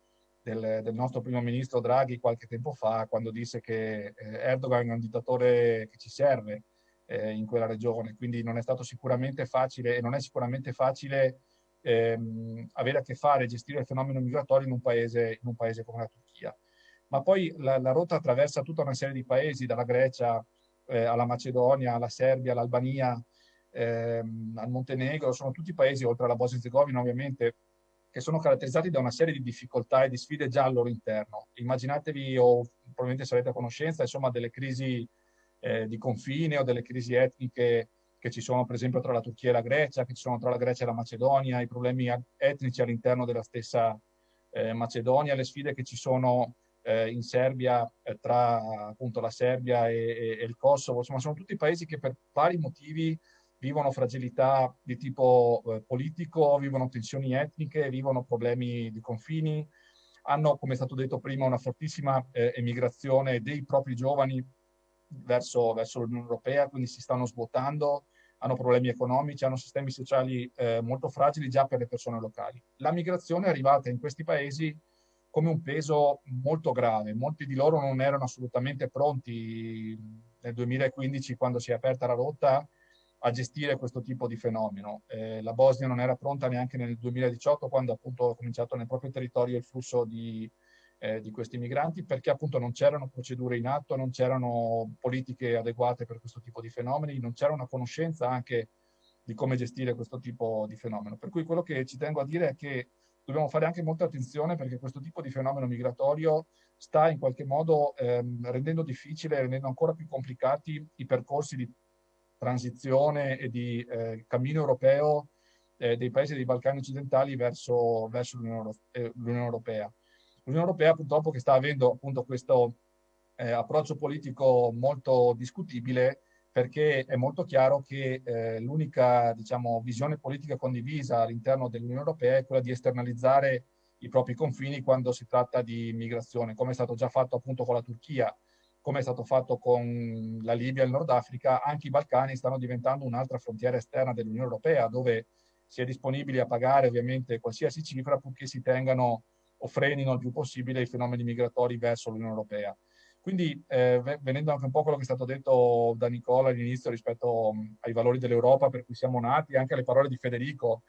del, del nostro primo ministro Draghi qualche tempo fa, quando disse che eh, Erdogan è un dittatore che ci serve eh, in quella regione, quindi non è stato sicuramente facile e non è sicuramente facile ehm, avere a che fare, gestire il fenomeno migratorio in un paese, in un paese come la Turchia. Ma poi la, la rotta attraversa tutta una serie di paesi, dalla Grecia eh, alla Macedonia, alla Serbia, all'Albania, ehm, al Montenegro, sono tutti paesi, oltre alla Bosnia-Herzegovina ovviamente, che sono caratterizzati da una serie di difficoltà e di sfide già al loro interno. Immaginatevi, o probabilmente sarete a conoscenza, insomma, delle crisi eh, di confine o delle crisi etniche che ci sono per esempio tra la Turchia e la Grecia, che ci sono tra la Grecia e la Macedonia, i problemi etnici all'interno della stessa eh, Macedonia, le sfide che ci sono eh, in Serbia eh, tra appunto la Serbia e, e, e, il Kosovo, insomma sono tutti paesi che per vari motivi vivono fragilità di tipo eh, politico, vivono tensioni etniche, vivono problemi di confini, hanno, come è stato detto prima, una fortissima eh, emigrazione dei propri giovani verso, verso l'Unione Europea, quindi si stanno svuotando, hanno problemi economici, hanno sistemi sociali eh, molto fragili già per le persone locali. La migrazione è arrivata in questi paesi come un peso molto grave. Molti di loro non erano assolutamente pronti nel 2015, quando si è aperta la rotta, a gestire questo tipo di fenomeno. Eh, la Bosnia non era pronta neanche nel 2018, quando appunto è cominciato nel proprio territorio il flusso di, eh, di questi migranti perché appunto non c'erano procedure in atto, non c'erano politiche adeguate per questo tipo di fenomeni, non c'era una conoscenza anche di come gestire questo tipo di fenomeno. Per cui quello che ci tengo a dire è che dobbiamo fare anche molta attenzione perché questo tipo di fenomeno migratorio sta in qualche modo ehm, rendendo difficile, rendendo ancora più complicati i percorsi di transizione e di eh, cammino europeo eh, dei paesi dei Balcani occidentali verso, verso l'Unione eh, Europea. L'Unione Europea purtroppo che sta avendo appunto questo eh, approccio politico molto discutibile perché è molto chiaro che eh, l'unica diciamo, visione politica condivisa all'interno dell'Unione Europea è quella di esternalizzare i propri confini quando si tratta di migrazione, come è stato già fatto appunto con la Turchia, come è stato fatto con la Libia e il Nord Africa, anche i Balcani stanno diventando un'altra frontiera esterna dell'Unione Europea, dove si è disponibili a pagare ovviamente qualsiasi cifra purché si tengano o frenino il più possibile i fenomeni migratori verso l'Unione Europea. Quindi, eh, venendo anche un po' quello che è stato detto da Nicola all'inizio rispetto mh, ai valori dell'Europa per cui siamo nati, anche alle parole di Federico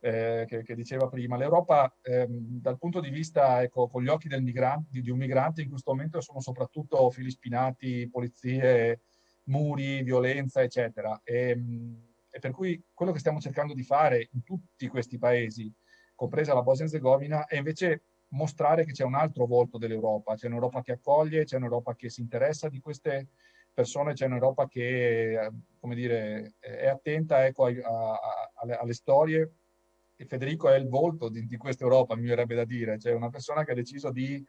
eh, che, che, diceva prima, l'Europa ehm, dal punto di vista, ecco, con gli occhi migrante, di un migrante in questo momento sono soprattutto fili spinati, polizie, muri, violenza, eccetera. E, mh, e per cui quello che stiamo cercando di fare in tutti questi paesi, compresa la Bosnia-Herzegovina, è invece mostrare che c'è un altro volto dell'Europa, c'è un'Europa che accoglie, c'è un'Europa che si interessa di queste persone, c'è un'Europa che, come dire, è attenta ecco, a, a, alle, alle, storie. E Federico è il volto di, di questa Europa, mi verrebbe da dire, cioè una persona che ha deciso di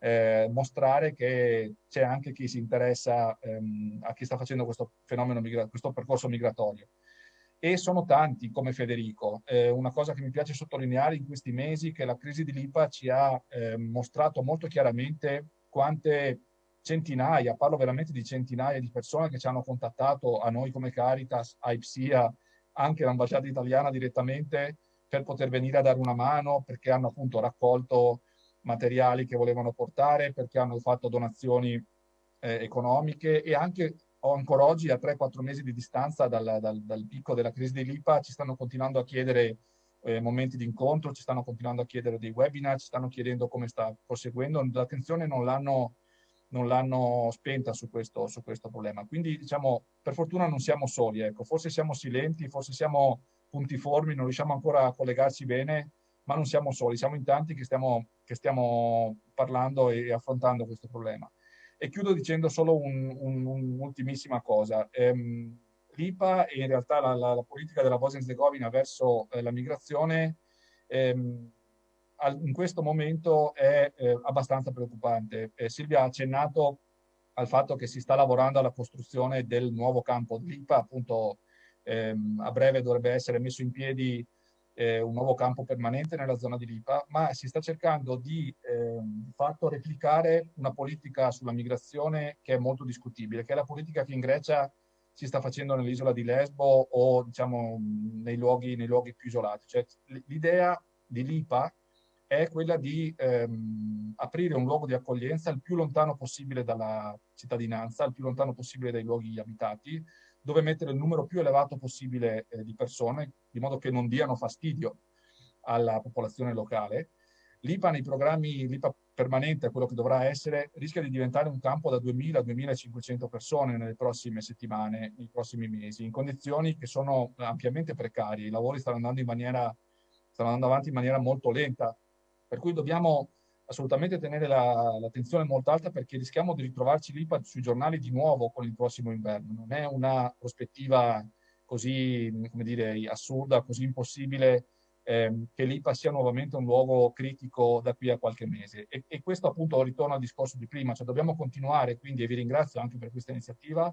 eh, mostrare che c'è anche chi si interessa ehm, a chi sta facendo questo fenomeno, questo percorso migratorio e sono tanti come Federico. Eh, una cosa che mi piace sottolineare in questi mesi è che la crisi di Lipa ci ha eh, mostrato molto chiaramente quante centinaia, parlo veramente di centinaia di persone che ci hanno contattato a noi come Caritas, a IPSIA, anche l'ambasciata italiana direttamente per poter venire a dare una mano perché hanno appunto raccolto materiali che volevano portare, perché hanno fatto donazioni eh, economiche e anche o ancora oggi, a 3-4 mesi di distanza dal, dal, dal, picco della crisi di Lipa, ci stanno continuando a chiedere eh, momenti di incontro, ci stanno continuando a chiedere dei webinar, ci stanno chiedendo come sta proseguendo. L'attenzione non l'hanno, non l'hanno spenta su questo, su questo, problema. Quindi, diciamo, per fortuna non siamo soli, ecco. forse siamo silenti, forse siamo puntiformi, non riusciamo ancora a collegarci bene, ma non siamo soli, siamo in tanti che stiamo, che stiamo parlando e affrontando questo problema. E chiudo dicendo solo un'ultimissima un, un cosa. Ehm, L'IPA e in realtà la, la, la politica della Bosnia-Herzegovina verso eh, la migrazione ehm, al, in questo momento è eh, abbastanza preoccupante. Eh, Silvia ha accennato al fatto che si sta lavorando alla costruzione del nuovo campo di l'IPA, appunto ehm, a breve dovrebbe essere messo in piedi eh, un nuovo campo permanente nella zona di Lipa, ma si sta cercando di, eh, fatto replicare una politica sulla migrazione che è molto discutibile, che è la politica che in Grecia si sta facendo nell'isola di Lesbo o diciamo nei luoghi, nei luoghi più isolati. Cioè, l'idea di Lipa è quella di ehm, aprire un luogo di accoglienza il più lontano possibile dalla cittadinanza, il più lontano possibile dai luoghi abitati, dove mettere il numero più elevato possibile eh, di persone, di modo che non diano fastidio alla popolazione locale. L'IPA nei programmi, l'IPA permanente, quello che dovrà essere, rischia di diventare un campo da 2.000-2.500 persone nelle prossime settimane, nei prossimi mesi, in condizioni che sono ampiamente precarie. I lavori stanno andando, maniera, stanno andando avanti in maniera molto lenta, per cui dobbiamo assolutamente tenere la, l'attenzione molto alta perché rischiamo di ritrovarci lì sui giornali di nuovo con il prossimo inverno. Non è una prospettiva così, come dire, assurda, così impossibile ehm, che l'IPA sia nuovamente un luogo critico da qui a qualche mese. E, e questo appunto ritorna al discorso di prima, cioè dobbiamo continuare, quindi, e vi ringrazio anche per questa iniziativa,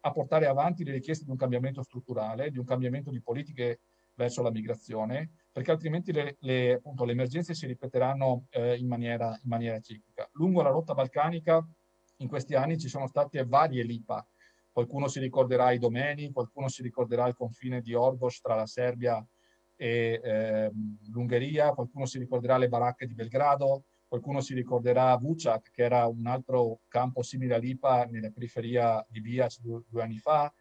a portare avanti le richieste di un cambiamento strutturale, di un cambiamento di politiche verso la migrazione, perché altrimenti le, le, appunto, le emergenze si ripeteranno eh, in, maniera, in maniera ciclica. Lungo la rotta balcanica in questi anni ci sono state varie LIPA, qualcuno si ricorderà i domeni, qualcuno si ricorderà il confine di Orgos tra la Serbia e eh, l'Ungheria, qualcuno si ricorderà le baracche di Belgrado, qualcuno si ricorderà Vucak, che era un altro campo simile a Lipa nella periferia di Biac due, due anni fa.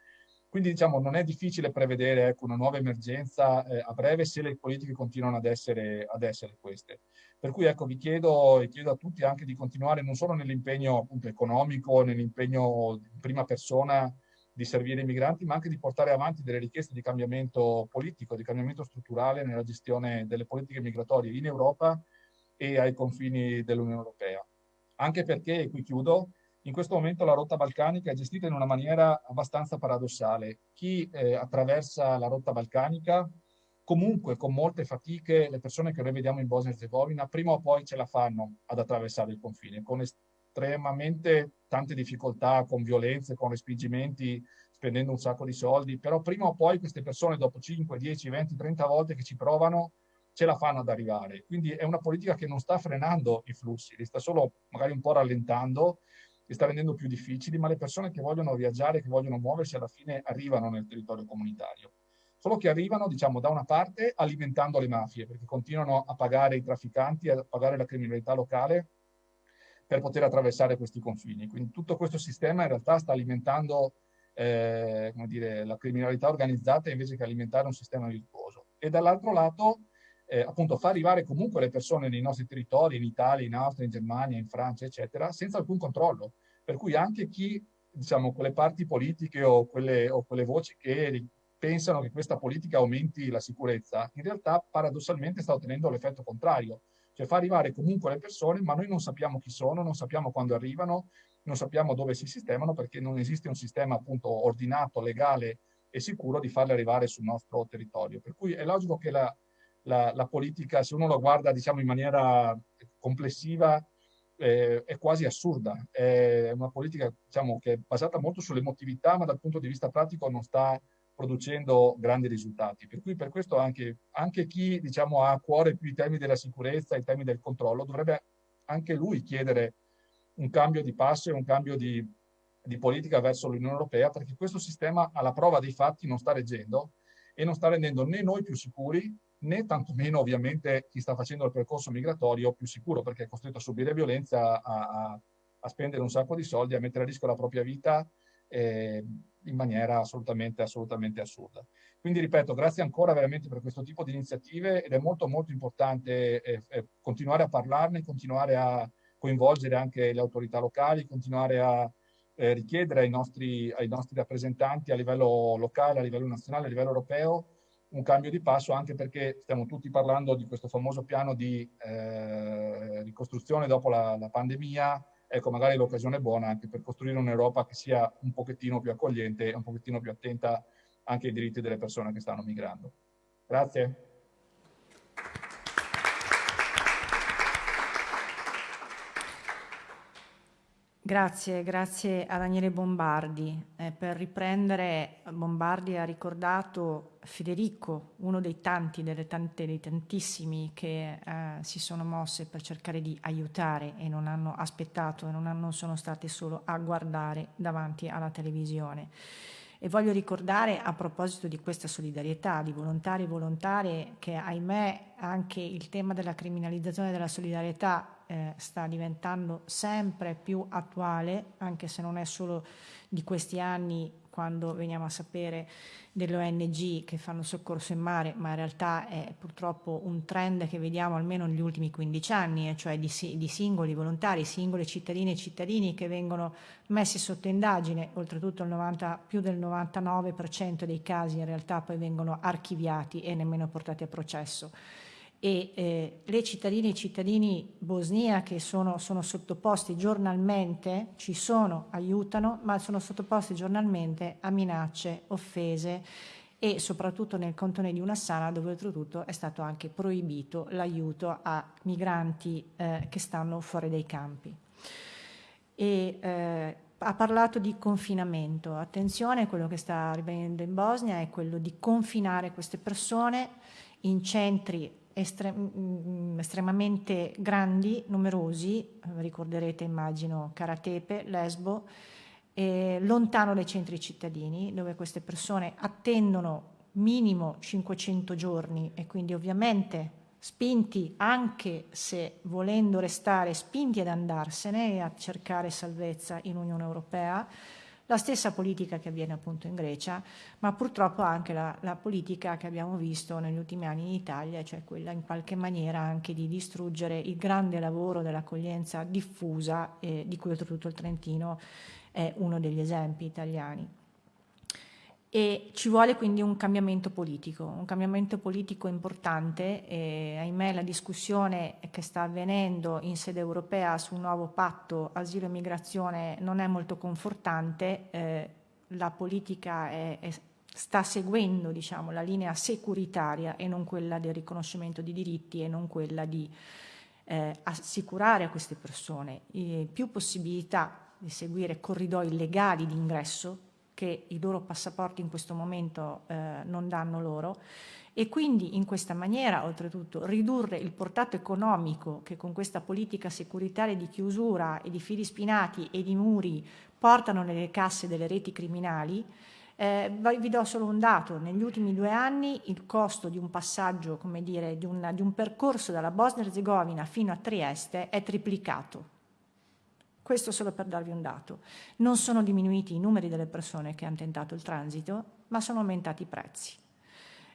Quindi diciamo non è difficile prevedere ecco, una nuova emergenza eh, a breve se le politiche continuano ad essere, ad essere queste. Per cui ecco, vi chiedo e chiedo a tutti anche di continuare non solo nell'impegno economico, nell'impegno in prima persona di servire i migranti, ma anche di portare avanti delle richieste di cambiamento politico, di cambiamento strutturale nella gestione delle politiche migratorie in Europa e ai confini dell'Unione Europea. Anche perché, e qui chiudo, in questo momento la rotta balcanica è gestita in una maniera abbastanza paradossale. Chi eh, attraversa la rotta balcanica, comunque con molte fatiche, le persone che noi vediamo in Bosnia e Herzegovina, prima o poi ce la fanno ad attraversare il confine, con estremamente tante difficoltà, con violenze, con respingimenti, spendendo un sacco di soldi, però prima o poi queste persone dopo 5, 10, 20, 30 volte che ci provano ce la fanno ad arrivare. Quindi è una politica che non sta frenando i flussi, li sta solo magari un po' rallentando, li sta rendendo più difficili, ma le persone che vogliono viaggiare, che vogliono muoversi, alla fine arrivano nel territorio comunitario. Solo che arrivano, diciamo, da una parte alimentando le mafie, perché continuano a pagare i trafficanti, a pagare la criminalità locale per poter attraversare questi confini. Quindi tutto questo sistema in realtà sta alimentando eh, dire, la criminalità organizzata invece che alimentare un sistema virtuoso. E dall'altro lato, eh, appunto, fa arrivare comunque le persone nei nostri territori, in Italia, in Austria, in Germania, in Francia, eccetera, senza alcun controllo. Per cui anche chi, diciamo, quelle parti politiche o quelle, o quelle voci che pensano che questa politica aumenti la sicurezza, in realtà paradossalmente sta ottenendo l'effetto contrario cioè fa arrivare comunque le persone, ma noi non sappiamo chi sono, non sappiamo quando arrivano, non sappiamo dove si sistemano perché non esiste un sistema appunto ordinato, legale e sicuro di farle arrivare sul nostro territorio. Per cui è logico che la, la, la politica, se uno lo guarda diciamo in maniera complessiva, eh, è quasi assurda. È una politica diciamo, che è basata molto sull'emotività, ma dal punto di vista pratico non sta producendo grandi risultati. Per cui per questo anche, anche chi diciamo, ha a cuore più i temi della sicurezza, i temi del controllo, dovrebbe anche lui chiedere un cambio di passo e un cambio di, di politica verso l'Unione Europea, perché questo sistema alla prova dei fatti non sta reggendo e non sta rendendo né noi più sicuri, né tantomeno ovviamente chi sta facendo il percorso migratorio più sicuro, perché è costretto a subire violenza, a, a, a spendere un sacco di soldi, a mettere a rischio la propria vita. Eh, in maniera assolutamente, assolutamente assurda. Quindi ripeto, grazie ancora veramente per questo tipo di iniziative ed è molto molto importante eh, eh, continuare a parlarne, continuare a coinvolgere anche le autorità locali, continuare a eh, richiedere ai nostri, ai nostri rappresentanti a livello locale, a livello nazionale, a livello europeo un cambio di passo anche perché stiamo tutti parlando di questo famoso piano di eh, ricostruzione dopo la, la pandemia, ecco magari l'occasione è buona anche per costruire un'Europa che sia un pochettino più accogliente e un pochettino più attenta anche ai diritti delle persone che stanno migrando. Grazie. Grazie, grazie a Daniele Bombardi. Eh, per riprendere, Bombardi ha ricordato Federico, uno dei tanti, delle tante, dei tantissimi che eh, si sono mosse per cercare di aiutare e non hanno aspettato e non, hanno, sono state solo a guardare davanti alla televisione. E voglio ricordare a proposito di questa solidarietà di volontari e volontarie che ahimè anche il tema della criminalizzazione della solidarietà eh, sta diventando sempre più attuale, anche se non è solo di questi anni quando veniamo a sapere delle ONG che fanno soccorso in mare, ma in realtà è purtroppo un trend che vediamo almeno negli ultimi 15 anni, eh, cioè di, di, singoli volontari, singole cittadine e cittadini che vengono messi sotto indagine, oltretutto il 90, più del 99% dei casi in realtà poi vengono archiviati e nemmeno portati a processo e eh, le cittadine e i cittadini bosnia che sono, sono, sottoposti giornalmente, ci sono, aiutano, ma sono sottoposti giornalmente a minacce, offese e soprattutto nel cantone di Unassana dove oltretutto è stato anche proibito l'aiuto a migranti eh, che stanno fuori dai campi. E, eh, ha parlato di confinamento. Attenzione, quello che sta avvenendo in Bosnia è quello di confinare queste persone in centri estre mm, estremamente grandi, numerosi, ricorderete immagino Karatepe, Lesbo, eh, lontano dai centri cittadini, dove queste persone attendono minimo 500 giorni e quindi ovviamente spinti anche se volendo restare spinti ad andarsene e a cercare salvezza in Unione Europea, la stessa politica che avviene appunto in Grecia, ma purtroppo anche la, la, politica che abbiamo visto negli ultimi anni in Italia, cioè quella in qualche maniera anche di distruggere il grande lavoro dell'accoglienza diffusa, eh, di cui oltretutto il Trentino è uno degli esempi italiani. E ci vuole quindi un cambiamento politico, un cambiamento politico importante e ahimè la discussione che sta avvenendo in sede europea sul nuovo patto asilo e migrazione non è molto confortante, eh, la politica è, è, sta seguendo diciamo, la linea securitaria e non quella del riconoscimento di diritti e non quella di eh, assicurare a queste persone eh, più possibilità di seguire corridoi legali di ingresso che i loro passaporti in questo momento eh, non danno loro e quindi in questa maniera oltretutto ridurre il portato economico che con questa politica securitaria di chiusura e di fili spinati e di muri portano nelle casse delle reti criminali eh, vi do solo un dato, negli ultimi due anni il costo di un passaggio, come dire, di, una, di un percorso dalla Bosnia-Herzegovina fino a Trieste è triplicato. Questo solo per darvi un dato. Non sono diminuiti i numeri delle persone che hanno tentato il transito, ma sono aumentati i prezzi.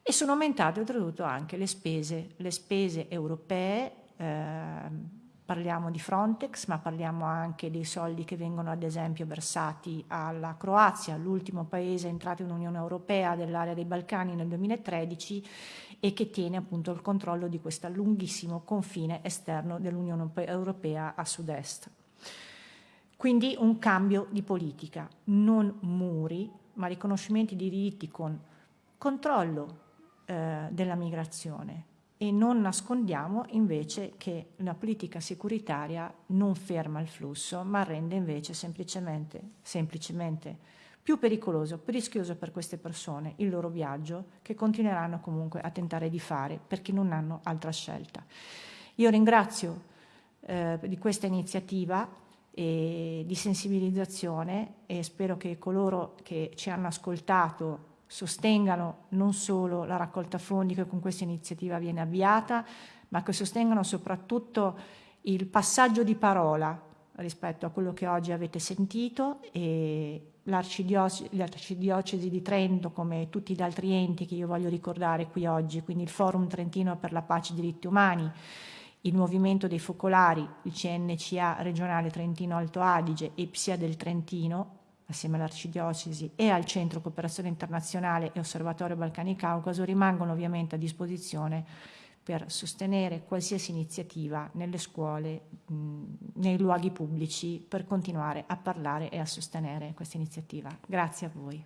E sono aumentate oltretutto anche le spese, le spese europee, eh, parliamo di Frontex, ma parliamo anche dei soldi che vengono ad esempio versati alla Croazia, l'ultimo paese entrato in Unione Europea dell'area dei Balcani nel 2013 e che tiene appunto il controllo di questo lunghissimo confine esterno dell'Unione Europea a sud-est. Quindi un cambio di politica, non muri, ma riconoscimenti di diritti con controllo eh, della migrazione e non nascondiamo invece che la politica securitaria non ferma il flusso, ma rende invece semplicemente, semplicemente più pericoloso, più rischioso per queste persone il loro viaggio, che continueranno comunque a tentare di fare perché non hanno altra scelta. Io ringrazio eh, di questa iniziativa e di sensibilizzazione e spero che coloro che ci hanno ascoltato sostengano non solo la raccolta fondi che con questa iniziativa viene avviata, ma che sostengano soprattutto il passaggio di parola rispetto a quello che oggi avete sentito e l'arcidiocesi di Trento come tutti gli altri enti che io voglio ricordare qui oggi, quindi il Forum Trentino per la pace e i diritti umani, il Movimento dei Focolari, il CNCA regionale Trentino Alto Adige e PSIA del Trentino, assieme all'Arcidiocesi e al Centro Cooperazione Internazionale e Osservatorio Balcani Caucaso, rimangono ovviamente a disposizione per sostenere qualsiasi iniziativa nelle scuole, nei luoghi pubblici, per continuare a parlare e a sostenere questa iniziativa. Grazie a voi.